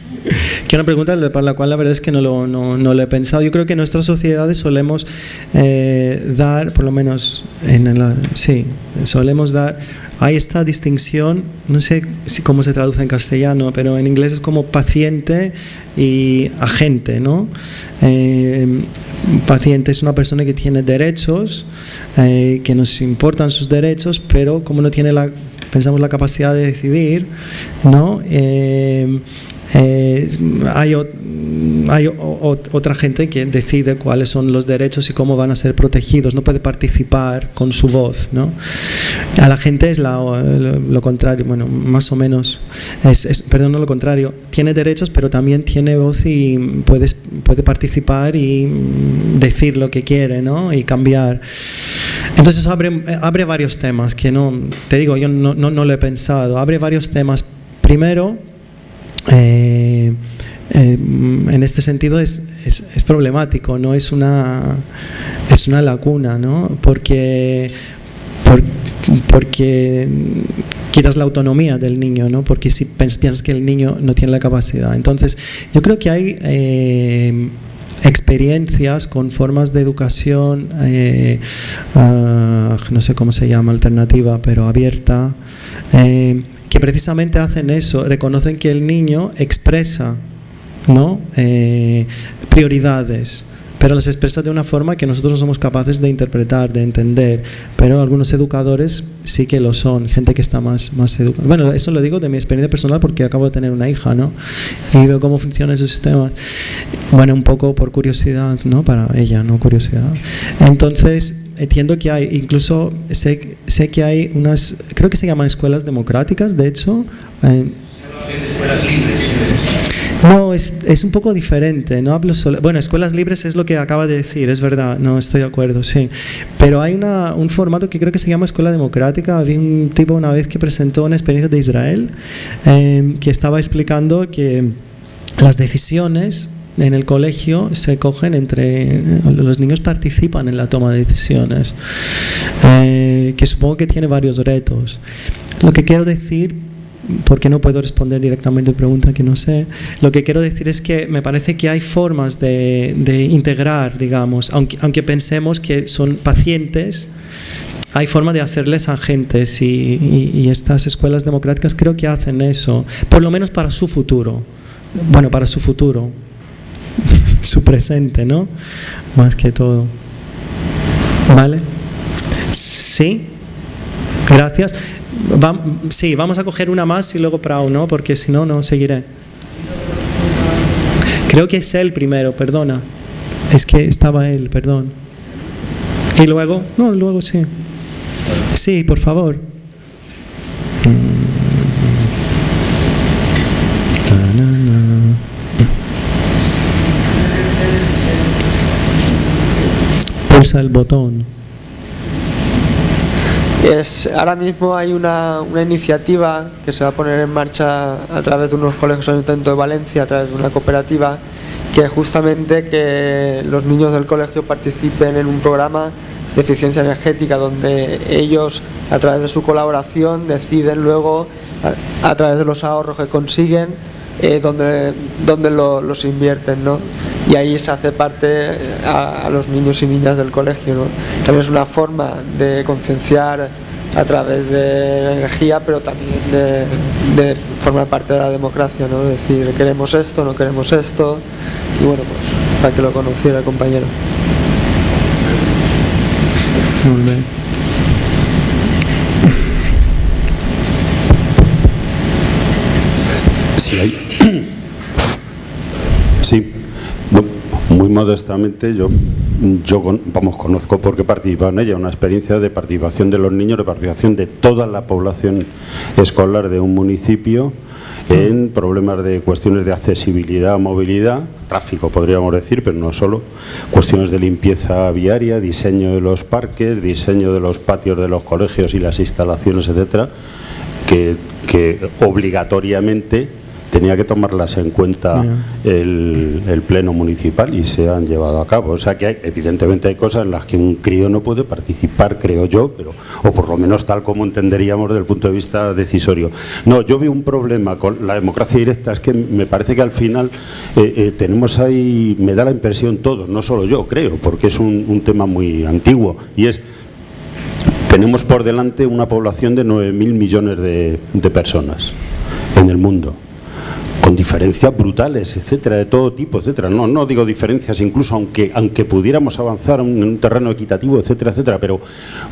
que una pregunta para la cual la verdad es que no lo, no, no lo he pensado. Yo creo que en nuestras sociedades solemos eh, dar, por lo menos en la, sí, solemos dar, hay esta distinción, no sé si cómo se traduce en castellano, pero en inglés es como paciente y agente, ¿no? Eh, paciente es una persona que tiene derechos, eh, que nos importan sus derechos, pero como no tiene la pensamos la capacidad de decidir, ¿no? Eh, eh, hay, hay otra gente que decide cuáles son los derechos y cómo van a ser protegidos, no puede participar con su voz. ¿no? A la gente es lo, contrario, bueno, más o menos, es, perdón, no lo contrario, tiene derechos pero también tiene voz y puede, puede participar y decir lo que quiere ¿no? y cambiar. Entonces abre, abre varios temas que no, te digo, yo no, no, no lo he pensado, abre varios temas. Primero, eh, eh, en este sentido es, es, problemático, ¿no? es, una, es una lacuna, ¿no? porque, porque quitas la autonomía del niño, ¿no? porque si piensas que el niño no tiene la capacidad. Entonces, yo creo que hay eh, experiencias con formas de educación, ah, no sé cómo se llama, alternativa, pero abierta, que precisamente hacen eso, reconocen que el niño expresa ¿no? Eh, prioridades, pero las expresa de una forma que nosotros no somos capaces de interpretar, de entender, pero algunos educadores sí que lo son, gente que está más, más educada. Bueno, eso lo digo de mi experiencia personal porque acabo de tener una hija, ¿no? Y veo cómo funcionan esos sistemas. Bueno, un poco por curiosidad, ¿no? Para ella, no curiosidad. Entonces, entiendo que hay, incluso sé, sé que hay unas, creo que se llaman escuelas democráticas, de hecho. Eh, escuelas libres. No, es, es, un poco diferente, no hablo solo, bueno, escuelas libres es lo que acaba de decir, es verdad, no estoy de acuerdo, sí, pero hay una, un formato que creo que se llama escuela democrática, había un tipo una vez que presentó una experiencia de Israel, eh, que estaba explicando que las decisiones en el colegio se cogen entre los niños participan en la toma de decisiones eh, que supongo que tiene varios retos. Lo que quiero decir porque no puedo responder directamente a pregunta que no sé lo que quiero decir es que me parece que hay formas de, integrar digamos aunque, aunque pensemos que son pacientes hay forma de hacerles agentes y, y estas escuelas democráticas creo que hacen eso por lo menos para su futuro. Bueno para su futuro su presente, ¿no? Más que todo. ¿Vale? Sí. Gracias. sí, vamos a coger una más y luego Prau, ¿no? Porque si no, no seguiré. Creo que es él primero, perdona. Es que estaba él, perdón. Y luego, no, luego sí. Sí, por favor. El botón. Es, ahora mismo hay una, una, iniciativa que se va a poner en marcha a través de unos colegios ayuntamiento de Valencia, a través de una cooperativa, que justamente que los niños del colegio participen en un programa de eficiencia energética donde ellos a través de su colaboración deciden luego a, través de los ahorros que consiguen eh, donde, donde los invierten ¿no? y ahí se hace parte a, los niños y niñas del colegio. ¿no? También es una forma de concienciar a través de la energía, pero también de, formar parte de la democracia, ¿no? decir, queremos esto, no queremos esto, y bueno, pues para que lo conociera el compañero. Sí, hay. Sí, muy modestamente, yo, yo vamos, conozco porque participado en ella, una experiencia de participación de los niños, de participación de toda la población escolar de un municipio en problemas de cuestiones de accesibilidad, movilidad, tráfico podríamos decir, pero no solo, cuestiones de limpieza viaria, diseño de los parques, diseño de los patios de los colegios y las instalaciones, etcétera, que obligatoriamente tenía que tomarlas en cuenta el, pleno municipal y se han llevado a cabo. O sea que evidentemente hay cosas en las que un crío no puede participar, creo yo, pero o por lo menos tal como entenderíamos desde el punto de vista decisorio. No, yo vi un problema con la democracia directa, es que me parece que al final eh, eh, tenemos ahí, me da la impresión todos, no solo yo, creo, porque es un, tema muy antiguo, y es tenemos por delante una población de 9.000 millones de, de personas en el mundo con diferencias brutales, etcétera, de todo tipo, etcétera. No, no digo diferencias, incluso aunque, aunque pudiéramos avanzar en un terreno equitativo, etcétera, etcétera, pero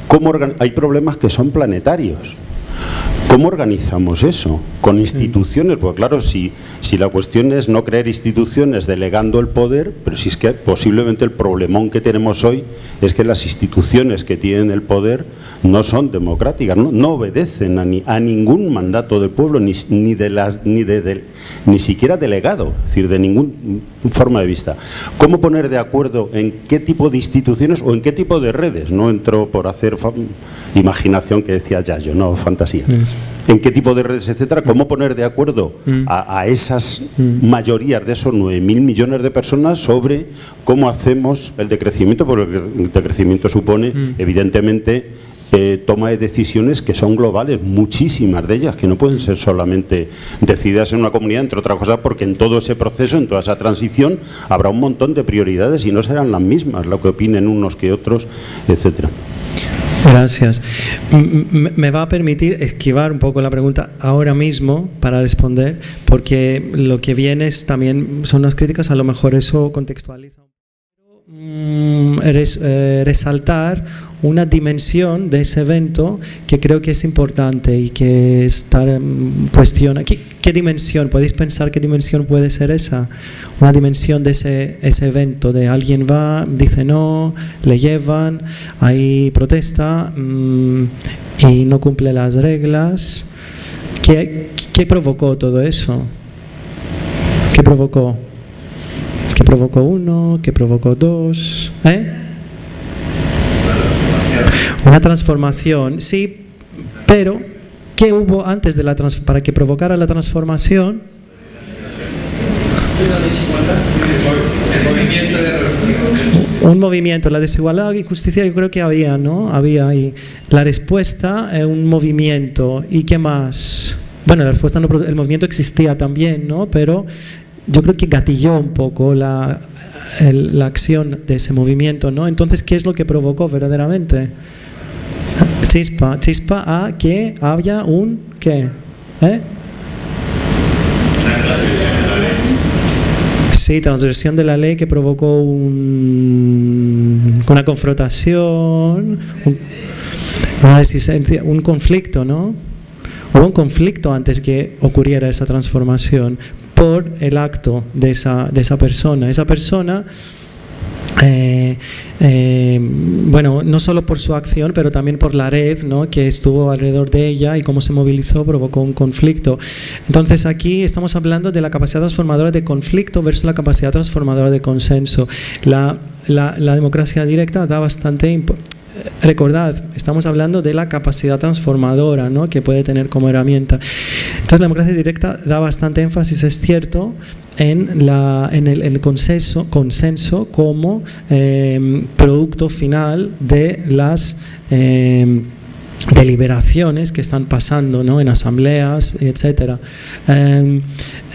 ¿cómo hay problemas que son planetarios ¿Cómo organizamos eso? Con instituciones, pues claro, si, si la cuestión es no crear instituciones delegando el poder, pero si es que posiblemente el problemón que tenemos hoy es que las instituciones que tienen el poder no son democráticas, no, no obedecen a, ni, a, ningún mandato del pueblo, ni, ni, de las, ni, de, de, ni siquiera delegado, es decir, de ninguna forma de vista. ¿Cómo poner de acuerdo en qué tipo de instituciones o en qué tipo de redes? No entro por hacer imaginación que decía Yayo, no fantasía. En qué tipo de redes, etcétera, cómo poner de acuerdo a, a esas mayorías de esos 9.000 millones de personas sobre cómo hacemos el decrecimiento, porque el decrecimiento supone, evidentemente, eh, toma de decisiones que son globales, muchísimas de ellas, que no pueden ser solamente decididas en una comunidad, entre otras cosas porque en todo ese proceso, en toda esa transición, habrá un montón de prioridades y no serán las mismas, lo que opinen unos que otros, etcétera. Gracias. Me va a permitir esquivar un poco la pregunta ahora mismo para responder, porque lo que viene es también son las críticas, a lo mejor eso contextualiza. Res, eh, resaltar una dimensión de ese evento que creo que es importante y que está en cuestión. ¿Qué, ¿Qué, dimensión? ¿Podéis pensar qué dimensión puede ser esa? Una dimensión de ese, ese evento, de alguien va, dice no, le llevan, hay protesta mmm, y no cumple las reglas. ¿Qué, ¿Qué provocó todo eso? ¿Qué provocó? ¿Qué provocó uno? ¿Qué provocó dos? ¿Eh? Una transformación, sí, pero ¿qué hubo antes de la para que provocara la transformación? Un movimiento, la desigualdad y justicia yo creo que había, ¿no? Había ahí. La respuesta es un movimiento. ¿Y qué más? Bueno, la respuesta no, el movimiento existía también, ¿no? Pero yo creo que gatilló un poco la, el, la acción de ese movimiento, ¿no? Entonces, ¿qué es lo que provocó verdaderamente? Chispa, chispa a que haya un ¿qué? ¿Eh? Sí, transgresión de la ley que provocó un, una confrontación, un, un conflicto, ¿no? Hubo un conflicto antes que ocurriera esa transformación por el acto de esa, de esa persona. Esa persona eh, eh, bueno, no solo por su acción, pero también por la red ¿no? que estuvo alrededor de ella y cómo se movilizó, provocó un conflicto. Entonces aquí estamos hablando de la capacidad transformadora de conflicto versus la capacidad transformadora de consenso. La, democracia directa da bastante recordad, estamos hablando de la capacidad transformadora ¿no? que puede tener como herramienta. Entonces la democracia directa da bastante énfasis, es cierto, en, el, consenso, como eh, producto final de las... Eh, deliberaciones que están pasando ¿no? en asambleas, etc. Eh,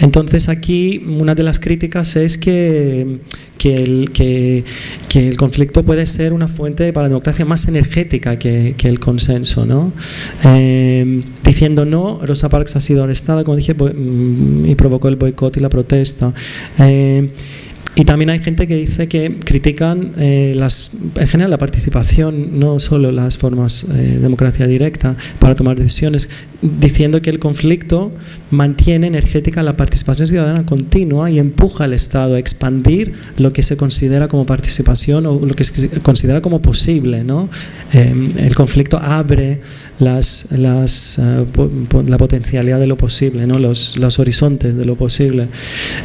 entonces aquí una de las críticas es que que el, que, el conflicto puede ser una fuente para la democracia más energética que, el consenso. ¿no? Eh, diciendo no, Rosa Parks ha sido arrestada, como dije, y provocó el boicot y la protesta. Eh, y también hay gente que dice que critican eh, las, en general la participación, no solo las formas de eh, democracia directa para tomar decisiones, diciendo que el conflicto mantiene energética la participación ciudadana continua y empuja al Estado a expandir lo que se considera como participación o lo que se considera como posible. ¿no? Eh, el conflicto abre las, las, uh, po, la potencialidad de lo posible, ¿no? los, los horizontes de lo posible.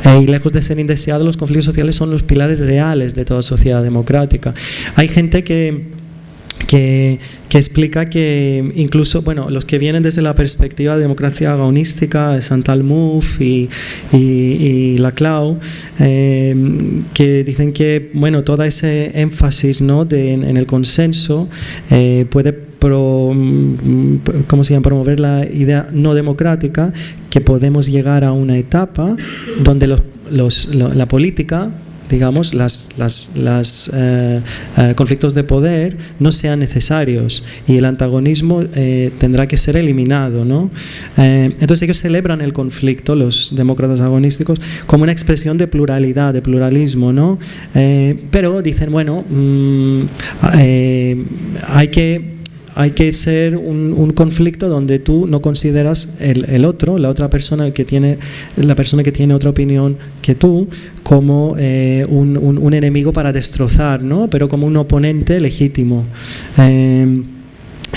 Eh, y lejos de ser indeseados, los conflictos sociales son los pilares reales de toda sociedad democrática. Hay gente que que, que, explica que incluso, bueno, los que vienen desde la perspectiva de democracia agonística, Santal Mouffe y, y, y Laclau, eh, que dicen que, bueno, todo ese énfasis ¿no? de, en, en el consenso eh, puede pro, ¿cómo se llama? promover la idea no democrática, que podemos llegar a una etapa donde los, los, la política digamos, las, las, las eh, eh, conflictos de poder no sean necesarios y el antagonismo eh, tendrá que ser eliminado. ¿no? Eh, entonces ellos celebran el conflicto, los demócratas agonísticos, como una expresión de pluralidad, de pluralismo, ¿no? Eh, pero dicen, bueno, mmm, hay que hay que ser un, conflicto donde tú no consideras el, otro, la otra persona que tiene, la persona que tiene otra opinión que tú, como eh, un, enemigo para destrozar, ¿no? pero como un oponente legítimo. Eh,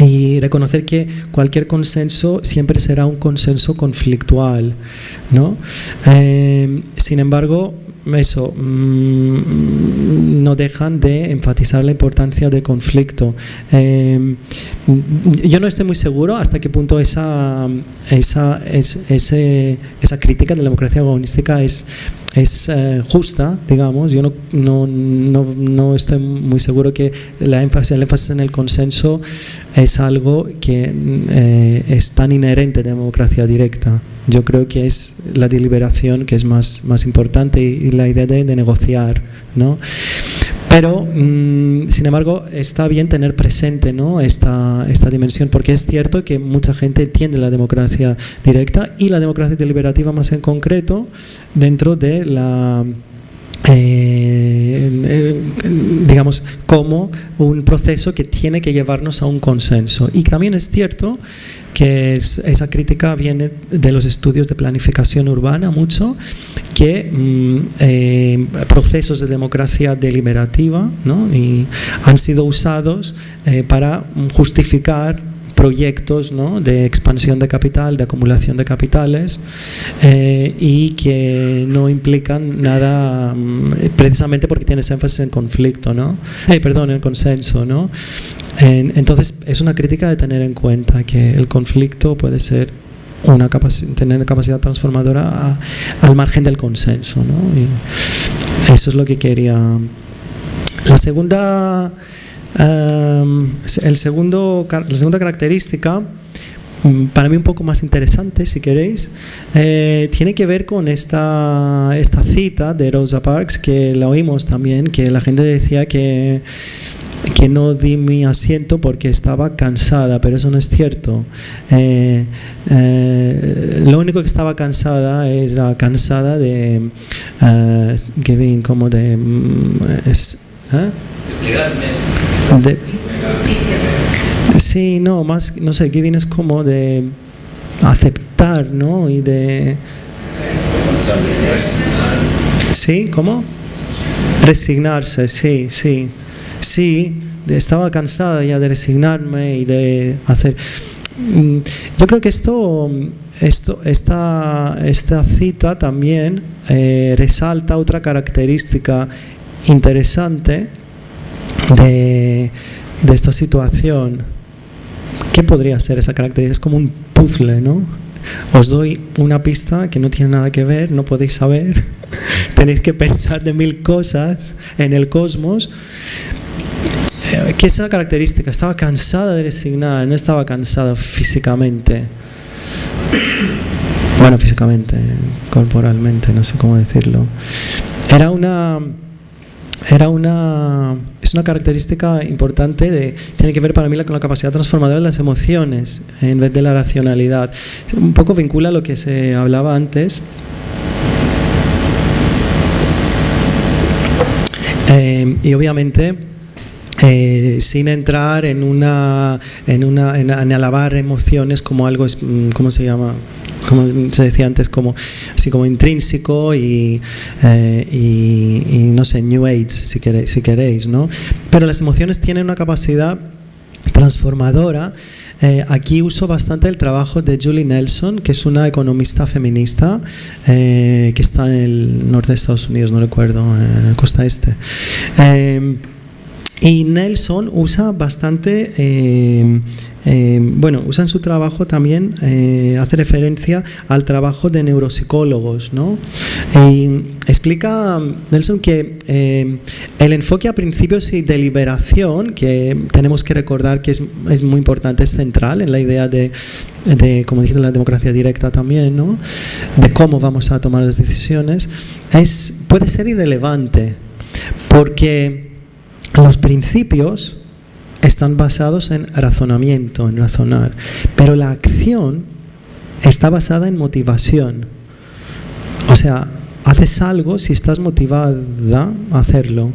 y reconocer que cualquier consenso siempre será un consenso conflictual. ¿no? Eh, sin embargo, eso, mm, no dejan de enfatizar la importancia del conflicto. Eh, yo no estoy muy seguro hasta qué punto esa, esa, esa crítica de la democracia agonística es es eh, justa, digamos. Yo no, no, no, no, estoy muy seguro que la énfasis, el énfasis en el consenso es algo que eh, es tan inherente la democracia directa. Yo creo que es la deliberación que es más, más importante y, la idea de, de negociar. ¿no? Pero, mm, sin embargo, está bien tener presente ¿no? esta, esta dimensión, porque es cierto que mucha gente entiende la democracia directa y la democracia deliberativa más en concreto dentro de la eh, digamos, como un proceso que tiene que llevarnos a un consenso. Y también es cierto que esa crítica viene de los estudios de planificación urbana mucho, que mm, eh, procesos de democracia deliberativa y han sido usados eh, para justificar proyectos ¿no? de expansión de capital, de acumulación de capitales eh, y que no implican nada mm, precisamente porque tienes énfasis en conflicto, ¿no? Eh, perdón, en consenso. ¿no? entonces es una crítica de tener en cuenta que el conflicto puede ser una tener capacidad transformadora al margen del consenso. ¿no? Y eso es lo que quería. La segunda el segundo, la segunda característica, mm, para mí un poco más interesante, si queréis, eh, tiene que ver con esta, esta cita de Rosa Parks, que la oímos también, que la gente decía que, que no di mi asiento porque estaba cansada, pero eso no es cierto. Eh, eh, lo único que estaba cansada era cansada de, uh, como de... Mm, sí, no, más, no sé, giving es como de aceptar, ¿no? Y de... ¿Sí? ¿Cómo? Resignarse, sí, sí. Sí, estaba cansada ya de resignarme y de hacer... Mm, yo creo que esto, esto esta, esta cita también eh, resalta otra característica interesante de, esta situación. ¿Qué podría ser esa característica? Es como un puzzle, ¿no? Os doy una pista que no tiene nada que ver, no podéis saber, tenéis que pensar de mil cosas en el cosmos. Eh, ¿Qué es esa característica? Estaba cansada de resignar, no estaba cansada físicamente. Bueno, físicamente, corporalmente, no sé cómo decirlo. Era una era una, es una característica importante, de, tiene que ver para mí con la capacidad transformadora de las emociones en vez de la racionalidad. Un poco vincula lo que se hablaba antes. Eh, y obviamente eh, sin entrar en una en una en, alabar emociones como algo cómo se llama como se decía antes, como, así como intrínseco y, eh, no sé, New Age, si queréis, si queréis, ¿no? Pero las emociones tienen una capacidad transformadora. Eh, aquí uso bastante el trabajo de Julie Nelson, que es una economista feminista eh, que está en el norte de Estados Unidos, no recuerdo, en la costa este. Y Nelson usa bastante eh, bueno, usan su trabajo también, eh, hace referencia al trabajo de neuropsicólogos, ¿no? Y explica Nelson que eh, el enfoque a principios y deliberación, que tenemos que recordar que es, muy importante, es central en la idea de, como dije, la democracia directa también, ¿no? De cómo vamos a tomar las decisiones, es, puede ser irrelevante, porque los principios están basados en razonamiento, en razonar, pero la acción está basada en motivación. O sea, haces algo si estás motivada a hacerlo.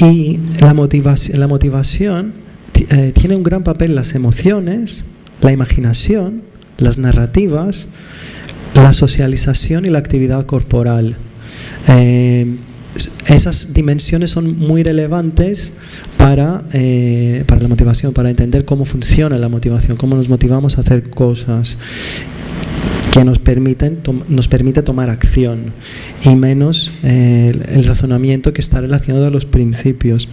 Y la motivación, eh, tiene un gran papel las emociones, la imaginación, las narrativas, la socialización y la actividad corporal. Eh, esas dimensiones son muy relevantes para, eh, para la motivación, para entender cómo funciona la motivación, cómo nos motivamos a hacer cosas que nos permiten nos permite tomar acción y menos eh, el razonamiento que está relacionado a los principios.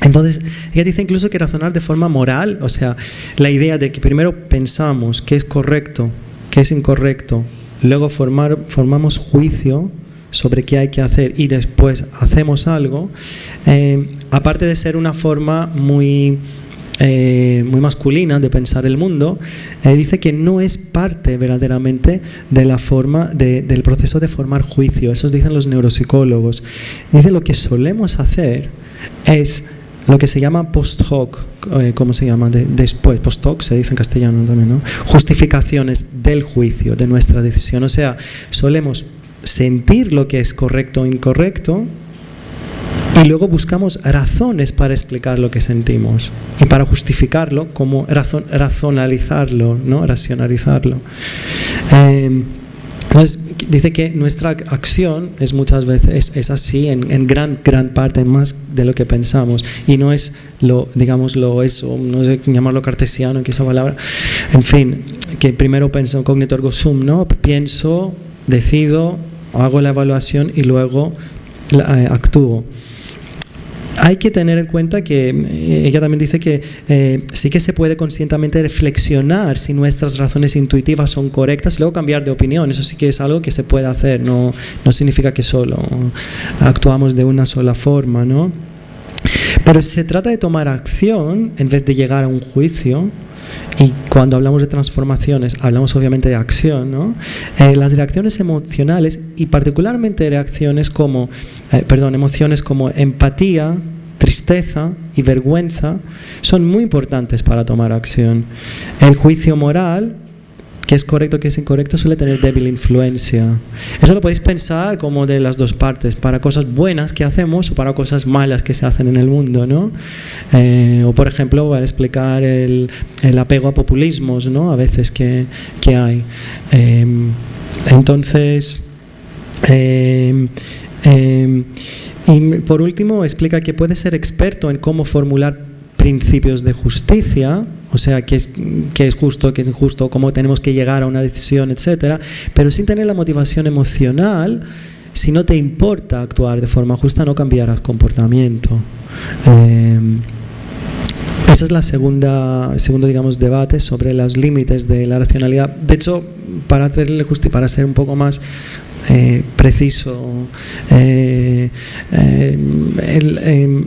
Entonces, ella dice incluso que razonar de forma moral, o sea, la idea de que primero pensamos qué es correcto, qué es incorrecto, luego formar, formamos juicio sobre qué hay que hacer y después hacemos algo, eh, aparte de ser una forma muy, eh, muy masculina de pensar el mundo, eh, dice que no es parte verdaderamente de la forma del proceso de formar juicio. Eso dicen los neuropsicólogos. Dice lo que solemos hacer es lo que se llama post hoc, ¿cómo se llama? después, post hoc se dice en castellano también, ¿no? Justificaciones del juicio, de nuestra decisión. O sea, solemos sentir lo que es correcto o incorrecto y luego buscamos razones para explicar lo que sentimos y para justificarlo, como razonalizarlo, ¿no? racionalizarlo. Entonces, dice que nuestra acción es muchas veces es, así en, gran gran parte más de lo que pensamos y no es lo digamos lo eso no sé llamarlo cartesiano que esa palabra en fin que primero pienso sum no pienso decido hago la evaluación y luego eh, actúo. Hay que tener en cuenta que eh, ella también dice que eh, sí que se puede conscientemente reflexionar si nuestras razones intuitivas son correctas y luego cambiar de opinión. Eso sí que es algo que se puede hacer, no, no significa que solo actuamos de una sola forma. ¿no? Pero se trata de tomar acción en vez de llegar a un juicio, y cuando hablamos de transformaciones, hablamos obviamente de acción, ¿no? Eh, las reacciones emocionales y particularmente reacciones como, eh, perdón, emociones como empatía, tristeza y vergüenza son muy importantes para tomar acción. El juicio moral que es correcto, que es incorrecto, suele tener débil influencia. Eso lo podéis pensar como de las dos partes, para cosas buenas que hacemos o para cosas malas que se hacen en el mundo, ¿no? Eh, o por ejemplo, para explicar el, el, apego a populismos, ¿no? A veces que, que hay. Eh, entonces, eh, y por último, explica que puede ser experto en cómo formular principios de justicia, o sea, qué es, justo, qué es injusto, cómo tenemos que llegar a una decisión, etcétera, pero sin tener la motivación emocional, si no te importa actuar de forma justa, no cambiarás comportamiento. Eh, esa es la segunda, segundo digamos, debate sobre los límites de la racionalidad. De hecho, para hacerle justicia, para ser un poco más eh, preciso, eh, el,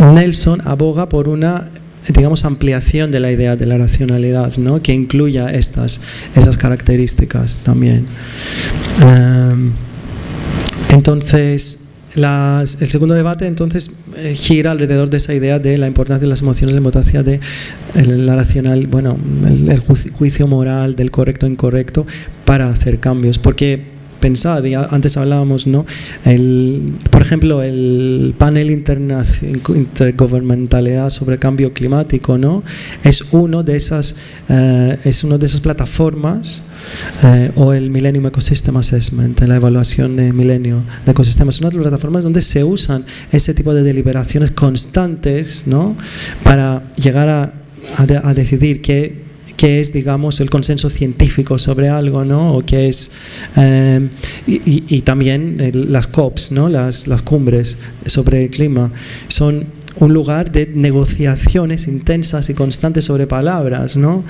Nelson aboga por una digamos ampliación de la idea de la racionalidad, ¿no? que incluya estas esas características también. Em, entonces, el segundo debate entonces eh, gira alrededor de esa idea de la importancia de las emociones, de la racional, bueno, el, juicio moral del correcto e incorrecto para hacer cambios, porque pensad, y antes hablábamos, ¿no? El, por ejemplo, el panel intergubernamentalidad sobre cambio climático, ¿no? Es uno de esas, eh, es una de esas plataformas eh, o el Millennium Ecosystem Assessment, la evaluación de milenio de ecosistemas, son las plataformas donde se usan ese tipo de deliberaciones constantes, ¿no? Para llegar a, a, a decidir qué qué es, digamos, el consenso científico sobre algo, ¿no? O qué es, eh, y, también las COPs, ¿no? Las, las cumbres sobre el clima, son un lugar de negociaciones intensas y constantes sobre palabras, ¿no?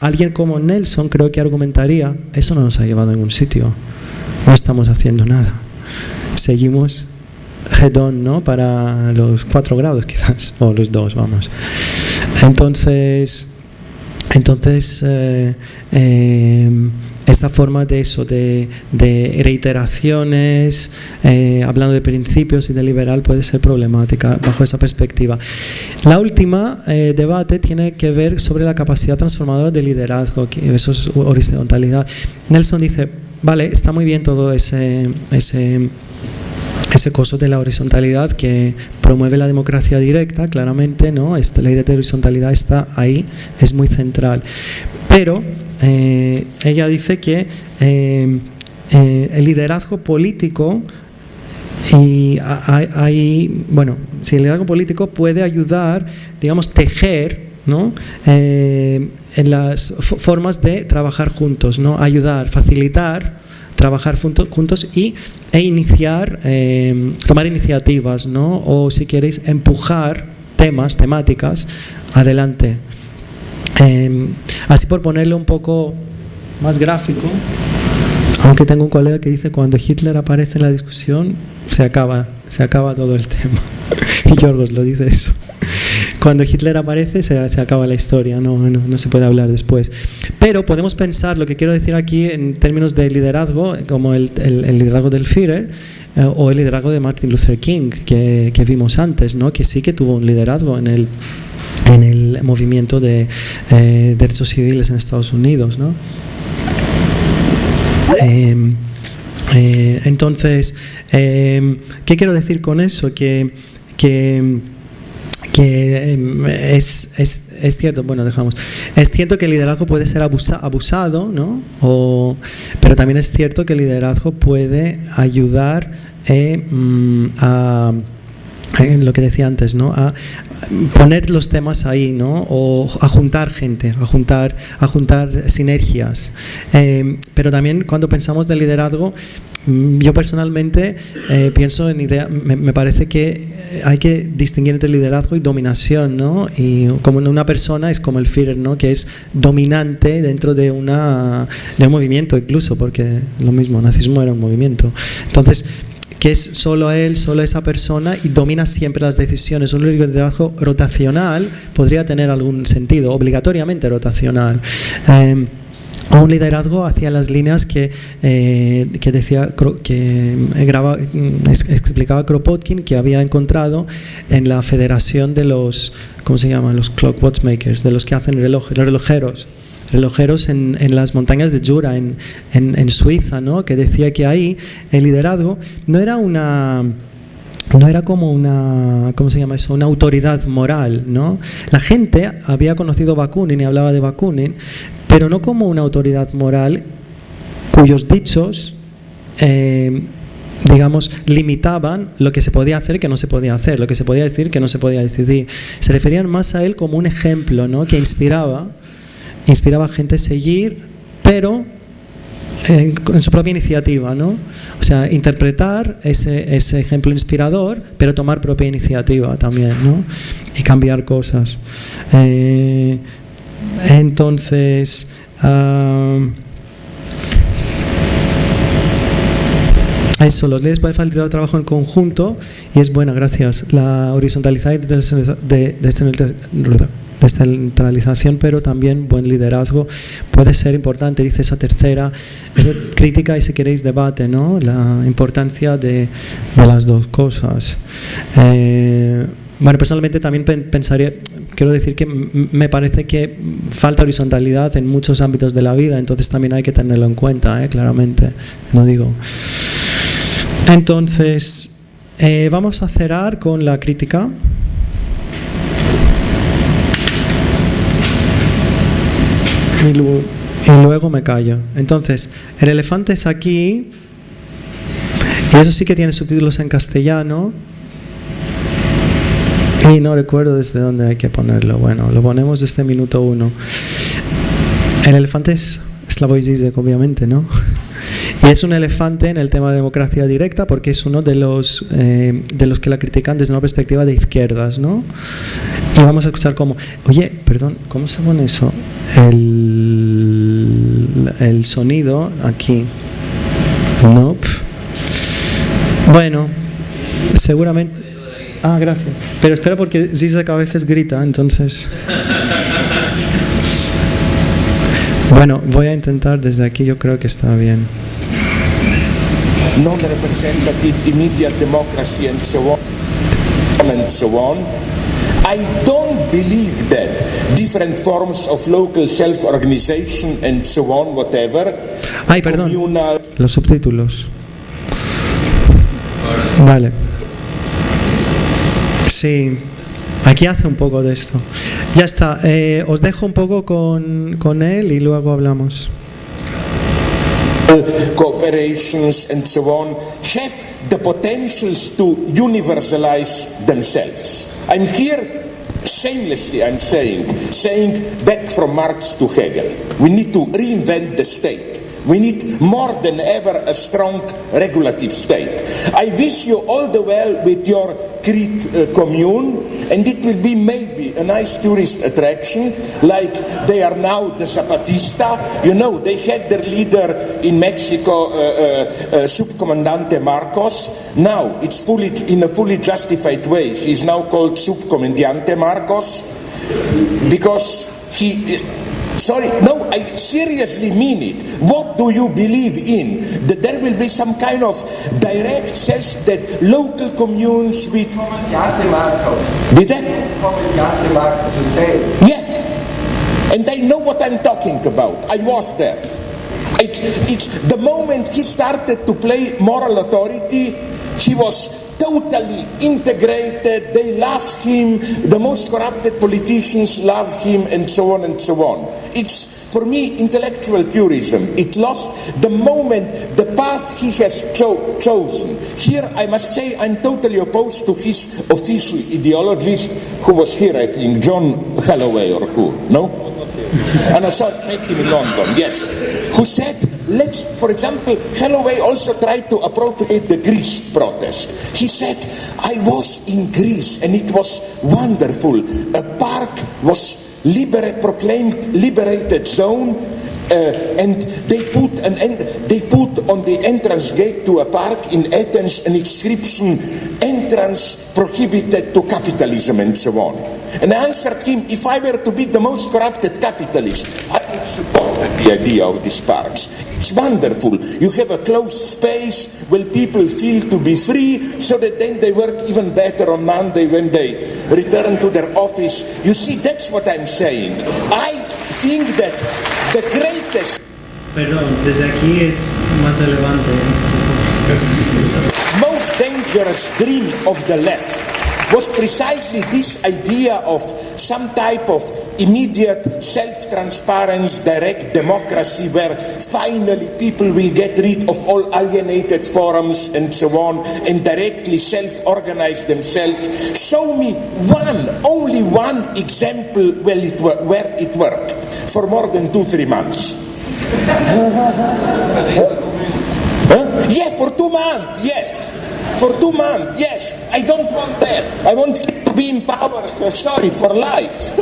Alguien como Nelson creo que argumentaría, eso no nos ha llevado a ningún sitio, no estamos haciendo nada, seguimos head on, ¿no? Para los cuatro grados quizás, o los dos, vamos. Entonces, entonces, eh, eh, esta forma de eso, de, reiteraciones, eh, hablando de principios y de liberal, puede ser problemática bajo esa perspectiva. La última debate tiene que ver sobre la capacidad transformadora de liderazgo, que eso es horizontalidad. Nelson dice, vale, está muy bien todo ese, ese ese coso de la horizontalidad que promueve la democracia directa, claramente, ¿no? Esta ley de horizontalidad está ahí, es muy central. Pero eh, ella dice que eh, eh, el liderazgo político y hay, bueno, si el liderazgo político puede ayudar, digamos, tejer ¿no? en las formas de trabajar juntos, ¿no? ayudar, facilitar trabajar juntos y, e iniciar, em, tomar iniciativas, ¿no? o si queréis empujar temas, temáticas, adelante. Em, así por ponerlo un poco más gráfico, aunque tengo un colega que dice cuando Hitler aparece en la discusión se acaba, se acaba todo el tema. y Yorgos lo dice eso cuando Hitler aparece se, acaba la historia, no, no, se puede hablar después. Pero podemos pensar, lo que quiero decir aquí en términos de liderazgo, como el, liderazgo del Führer eh, o el liderazgo de Martin Luther King, que, vimos antes, ¿no? que sí que tuvo un liderazgo en el, en el movimiento de eh, derechos civiles en Estados Unidos. ¿no? Em, eh, entonces, em, ¿qué quiero decir con eso? Que, que que em, es, es, es, cierto, bueno, dejamos, es cierto que el liderazgo puede ser abusado, ¿no? O, pero también es cierto que el liderazgo puede ayudar eh, mm, a lo que decía antes, ¿no? A poner los temas ahí, ¿no? O a juntar gente, a juntar, a juntar sinergias. Em, pero también cuando pensamos de liderazgo, Mm, yo personalmente eh, pienso en idea, me, parece que hay que distinguir entre liderazgo y dominación, ¿no? Y como una persona es como el Führer, ¿no? Que es dominante dentro de, una, de un movimiento incluso, porque lo mismo, el nazismo era un movimiento. Entonces, que es solo él, solo esa persona y domina siempre las decisiones. Un liderazgo rotacional podría tener algún sentido, obligatoriamente rotacional. Eh, un liderazgo hacia las líneas que, eh, que decía que eh, mm, explicaba Kropotkin que había encontrado en la federación de los ¿cómo se llaman? los clock watchmakers de los que hacen reloj, relojeros relojeros en, las montañas de Jura en, Suiza ¿no? que decía que ahí el liderazgo no era una no era como una, ¿cómo se llama eso? Una autoridad moral, ¿no? La gente había conocido Bakunin y hablaba de Bakunin, pero no como una autoridad moral cuyos dichos, eh, digamos, limitaban lo que se podía hacer que no se podía hacer, lo que se podía decir que no se podía decidir. Se referían más a él como un ejemplo, ¿no? Que inspiraba, inspiraba a gente a seguir, pero en, su propia iniciativa, ¿no? O sea, interpretar ese, ese, ejemplo inspirador, pero tomar propia iniciativa también, ¿no? Y cambiar cosas. Eh, entonces, uh, eso, los leyes pueden facilitar el trabajo en conjunto y es buena, gracias. La horizontalidad de, de, descentralización, pero también buen liderazgo puede ser importante, dice esa tercera, esa crítica y si queréis debate, ¿no? la importancia de, las dos cosas. Eh, bueno, personalmente también pensaría, quiero decir que me parece que falta horizontalidad en muchos ámbitos de la vida, entonces también hay que tenerlo en cuenta, ¿eh? claramente, no digo. Entonces, eh, vamos a cerrar con la crítica. Y luego, me callo. Entonces, el elefante es aquí, y eso sí que tiene subtítulos en castellano. Y no recuerdo desde dónde hay que ponerlo. Bueno, lo ponemos desde minuto uno. El elefante es Slavoj Zizek, obviamente, ¿no? Y es un elefante en el tema de democracia directa porque es uno de los, eh, de los que la critican desde una perspectiva de izquierdas, ¿no? Y vamos a escuchar cómo, oye, perdón, ¿cómo se pone eso? El, el sonido aquí. Nope. Bueno, seguramente... Ah, gracias. Pero espera porque Zizek a veces grita, entonces... Bueno, voy a intentar desde aquí, yo creo que está bien. Non-representative immediate democracy and so on and so on. I don't believe that different forms of local self-organization and so on, whatever. Ay, perdón. Los subtítulos. Vale. Sí, aquí hace un poco de esto. Ya está, eh, os dejo un poco con, con él y luego hablamos. cooperations and so on have the potentials to universalize themselves. I'm here shamelessly, I'm saying, saying back from Marx to Hegel, we need to reinvent the state. We need more than ever a strong regulative state. I wish you all the well with your Crete uh, commune, and it will be maybe a nice tourist attraction, like they are now the Zapatista. You know, they had their leader in Mexico, uh, uh, uh, Subcomandante Marcos. Now it's fully in a fully justified way. He's now called Subcomandante Marcos because he Sorry, no, I seriously mean it. What do you believe in? That there will be some kind of direct sense that local communes with. Did that? Yeah. And I know what I'm talking about. I was there. It, it's the moment he started to play moral authority, he was totally integrated. They love him. The most corrupted politicians love him, and so on and so on. It's for me intellectual purism. It lost the moment, the path he has cho- chosen. Here, I must say, I'm totally opposed to his official ideologies. Who was here? I think John Holloway or who? No. And I saw him in London. Yes, who said let's, for example, Holloway also tried to appropriate the Greece protest. He said, I was in Greece and it was wonderful. A park was libera- proclaimed liberated zone uh, and they put an end, they put on the entrance gate to a park in Athens an inscription entrance prohibited to capitalism and so on. And I answered him, if I were to be the most corrupted capitalist, I would support the idea of these parks. It's wonderful. You have a closed space where people feel to be free so that then they work even better on Monday when they return to their office. You see, that's what I'm saying. I think that the greatest Perdón, desde aquí es más relevante. most dangerous dream of the left was precisely this idea of some type of immediate self-transparent direct democracy where finally people will get rid of all alienated forums and so on and directly self-organize themselves show me one only one example where it, where it worked for more than two three months Huh? Yeah, for two months, yes. For two months, yes. I don't want that. I want him to be in power, sorry, for life.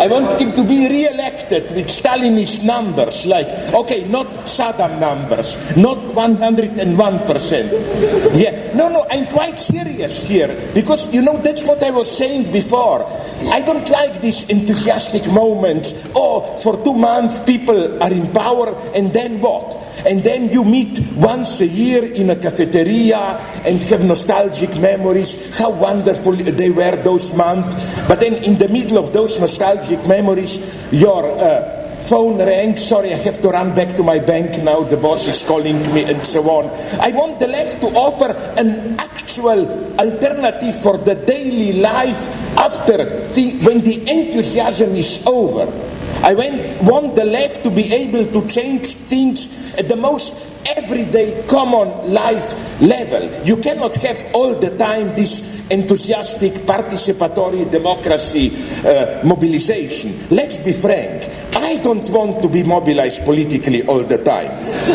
I want him to be re-elected with Stalinist numbers, like, okay, not Saddam numbers, not 101%. Yeah, no, no, I'm quite serious here, because, you know, that's what I was saying before. I don't like these enthusiastic moments. Oh, for two months people are in power, and then what? And then you meet once a year in a cafeteria and have nostalgic memories, how wonderful they were those months. But then in the middle of those nostalgic memories, your uh, phone rang, sorry, I have to run back to my bank now, the boss is calling me, and so on. I want the left to offer an actual alternative for the daily life after the, when the enthusiasm is over. I want the left to be able to change things at the most everyday common life level. You cannot have all the time this enthusiastic participatory democracy uh, mobilization. Let's be frank. I don't want to be mobilized politically all the time.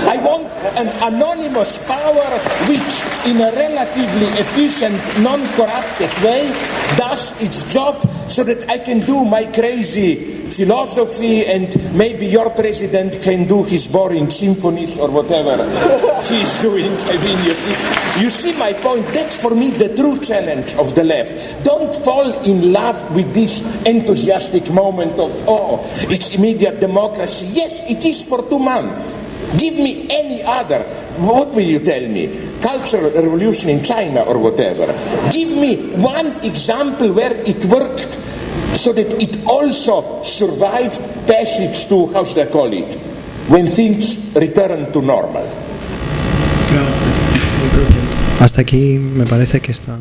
I want an anonymous power which, in a relatively efficient, non-corrupted way, does its job so that I can do my crazy philosophy and maybe your president can do his boring symphonies or whatever he's doing. I mean, you see, you see my point. That's for me the true challenge of the left. Don't fall in love with this enthusiastic moment of, oh, it's immediate democracy. Yes, it is for two months. Give me any other. What will you tell me? Cultural revolution in China or whatever. Give me one example where it worked so that it also survived passage to, how should I call it, when things return to normal. Hasta aquí me parece que está.